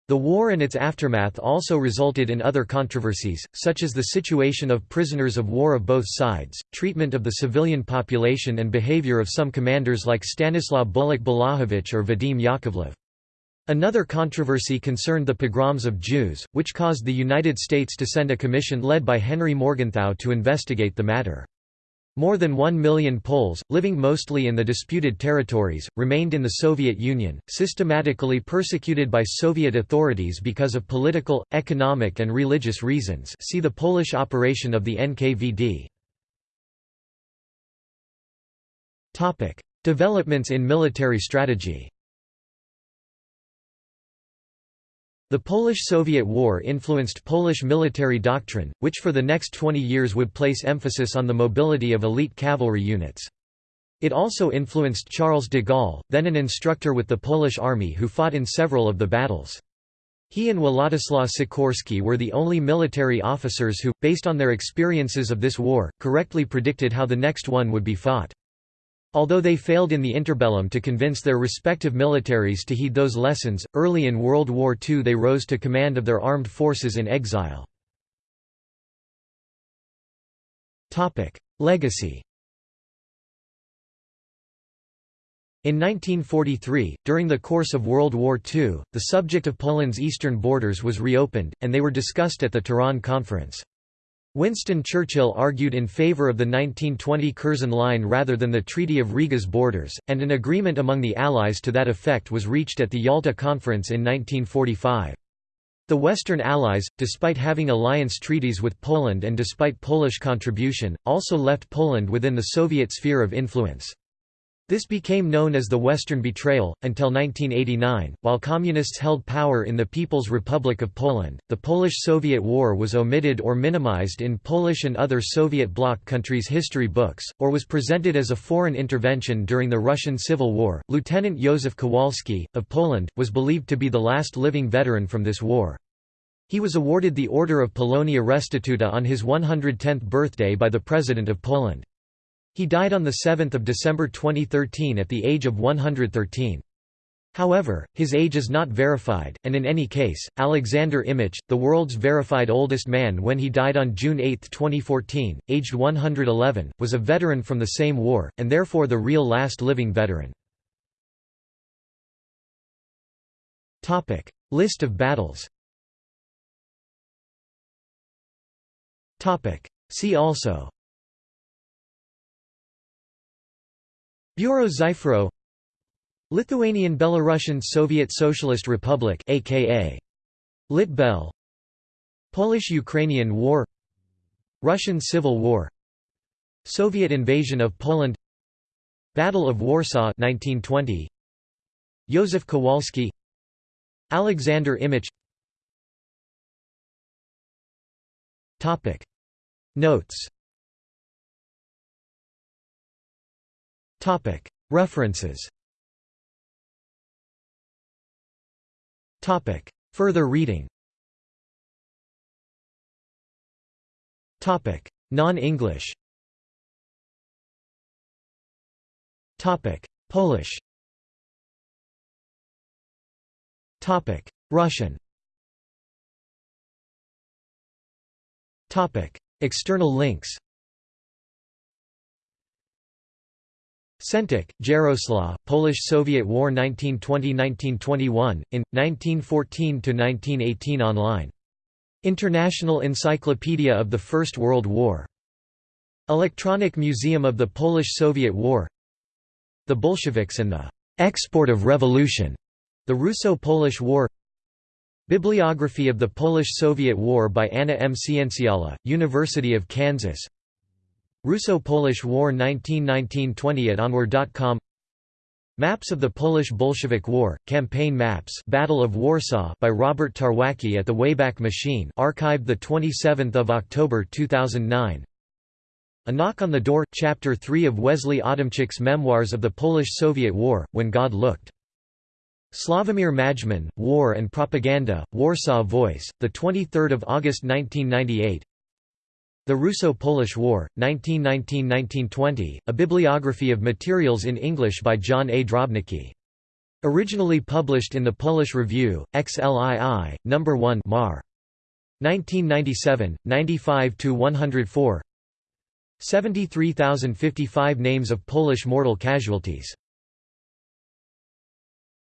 Speaker 1: The war and its aftermath also resulted in other controversies, such as the situation of prisoners of war of both sides, treatment of the civilian population and behavior of some commanders like Stanislaw Bulak Bałachowicz or Vadim Yakovlev. Another controversy concerned the pogroms of Jews, which caused the United States to send a commission led by Henry Morgenthau to investigate the matter. More than one million Poles, living mostly in the disputed territories, remained in the Soviet Union, systematically persecuted by Soviet authorities because of political, economic and religious reasons see the Polish operation of the NKVD. Developments in military strategy The Polish–Soviet War influenced Polish military doctrine, which for the next 20 years would place emphasis on the mobility of elite cavalry units. It also influenced Charles de Gaulle, then an instructor with the Polish army who fought in several of the battles. He and Władysław Sikorski were the only military officers who, based on their experiences of this war, correctly predicted how the next one would be fought. Although they failed in the interbellum to convince their respective militaries to heed those lessons, early in World War II they rose to command of their armed forces in exile. Legacy In 1943, during the course of World War II, the subject of Poland's eastern borders was reopened, and they were discussed at the Tehran Conference. Winston Churchill argued in favor of the 1920 Curzon Line rather than the Treaty of Riga's borders, and an agreement among the Allies to that effect was reached at the Yalta Conference in 1945. The Western Allies, despite having alliance treaties with Poland and despite Polish contribution, also left Poland within the Soviet sphere of influence. This became known as the Western Betrayal. Until 1989, while Communists held power in the People's Republic of Poland, the Polish Soviet War was omitted or minimized in Polish and other Soviet bloc countries' history books, or was presented as a foreign intervention during the Russian Civil War. Lieutenant Józef Kowalski, of Poland, was believed to be the last living veteran from this war. He was awarded the Order of Polonia Restituta on his 110th birthday by the President of Poland. He died on 7 December 2013 at the age of 113. However, his age is not verified, and in any case, Alexander Imich, the world's verified oldest man when he died on June 8, 2014, aged 111, was a veteran from the same war, and therefore the real last living veteran. List of battles See also Bureau Lithuanian Belarusian Soviet Socialist Republic aka Litbel Polish–Ukrainian War Russian Civil War Soviet invasion of Poland Battle of Warsaw 1920 Józef Kowalski Alexander Imich. Topic. Notes References. Topic. Further reading. Topic. Non-English. Topic. Polish. Topic. Russian. Topic. External links Centek, Jaroslaw, Polish-Soviet War 1920–1921, in, 1914–1918 online. International Encyclopedia of the First World War. Electronic Museum of the Polish-Soviet War The Bolsheviks and the «export of revolution», the Russo-Polish War Bibliography of the Polish-Soviet War by Anna M. Cienciala, University of Kansas Russo-Polish War 1919–20 at onwar.com Maps of the Polish-Bolshevik War, Campaign Maps Battle of Warsaw by Robert Tarwacki at the Wayback Machine archived 27 October 2009 A Knock on the Door – Chapter 3 of Wesley Adamczyk's Memoirs of the Polish-Soviet War, When God Looked. Slavomir Majman, War and Propaganda, Warsaw Voice, 23 August 1998 The Russo-Polish War, 1919–1920, a bibliography of materials in English by John A. Drobnicki. Originally published in the Polish Review, XLII, No. 1 Mar. 1997, 95–104 73,055 names of Polish mortal casualties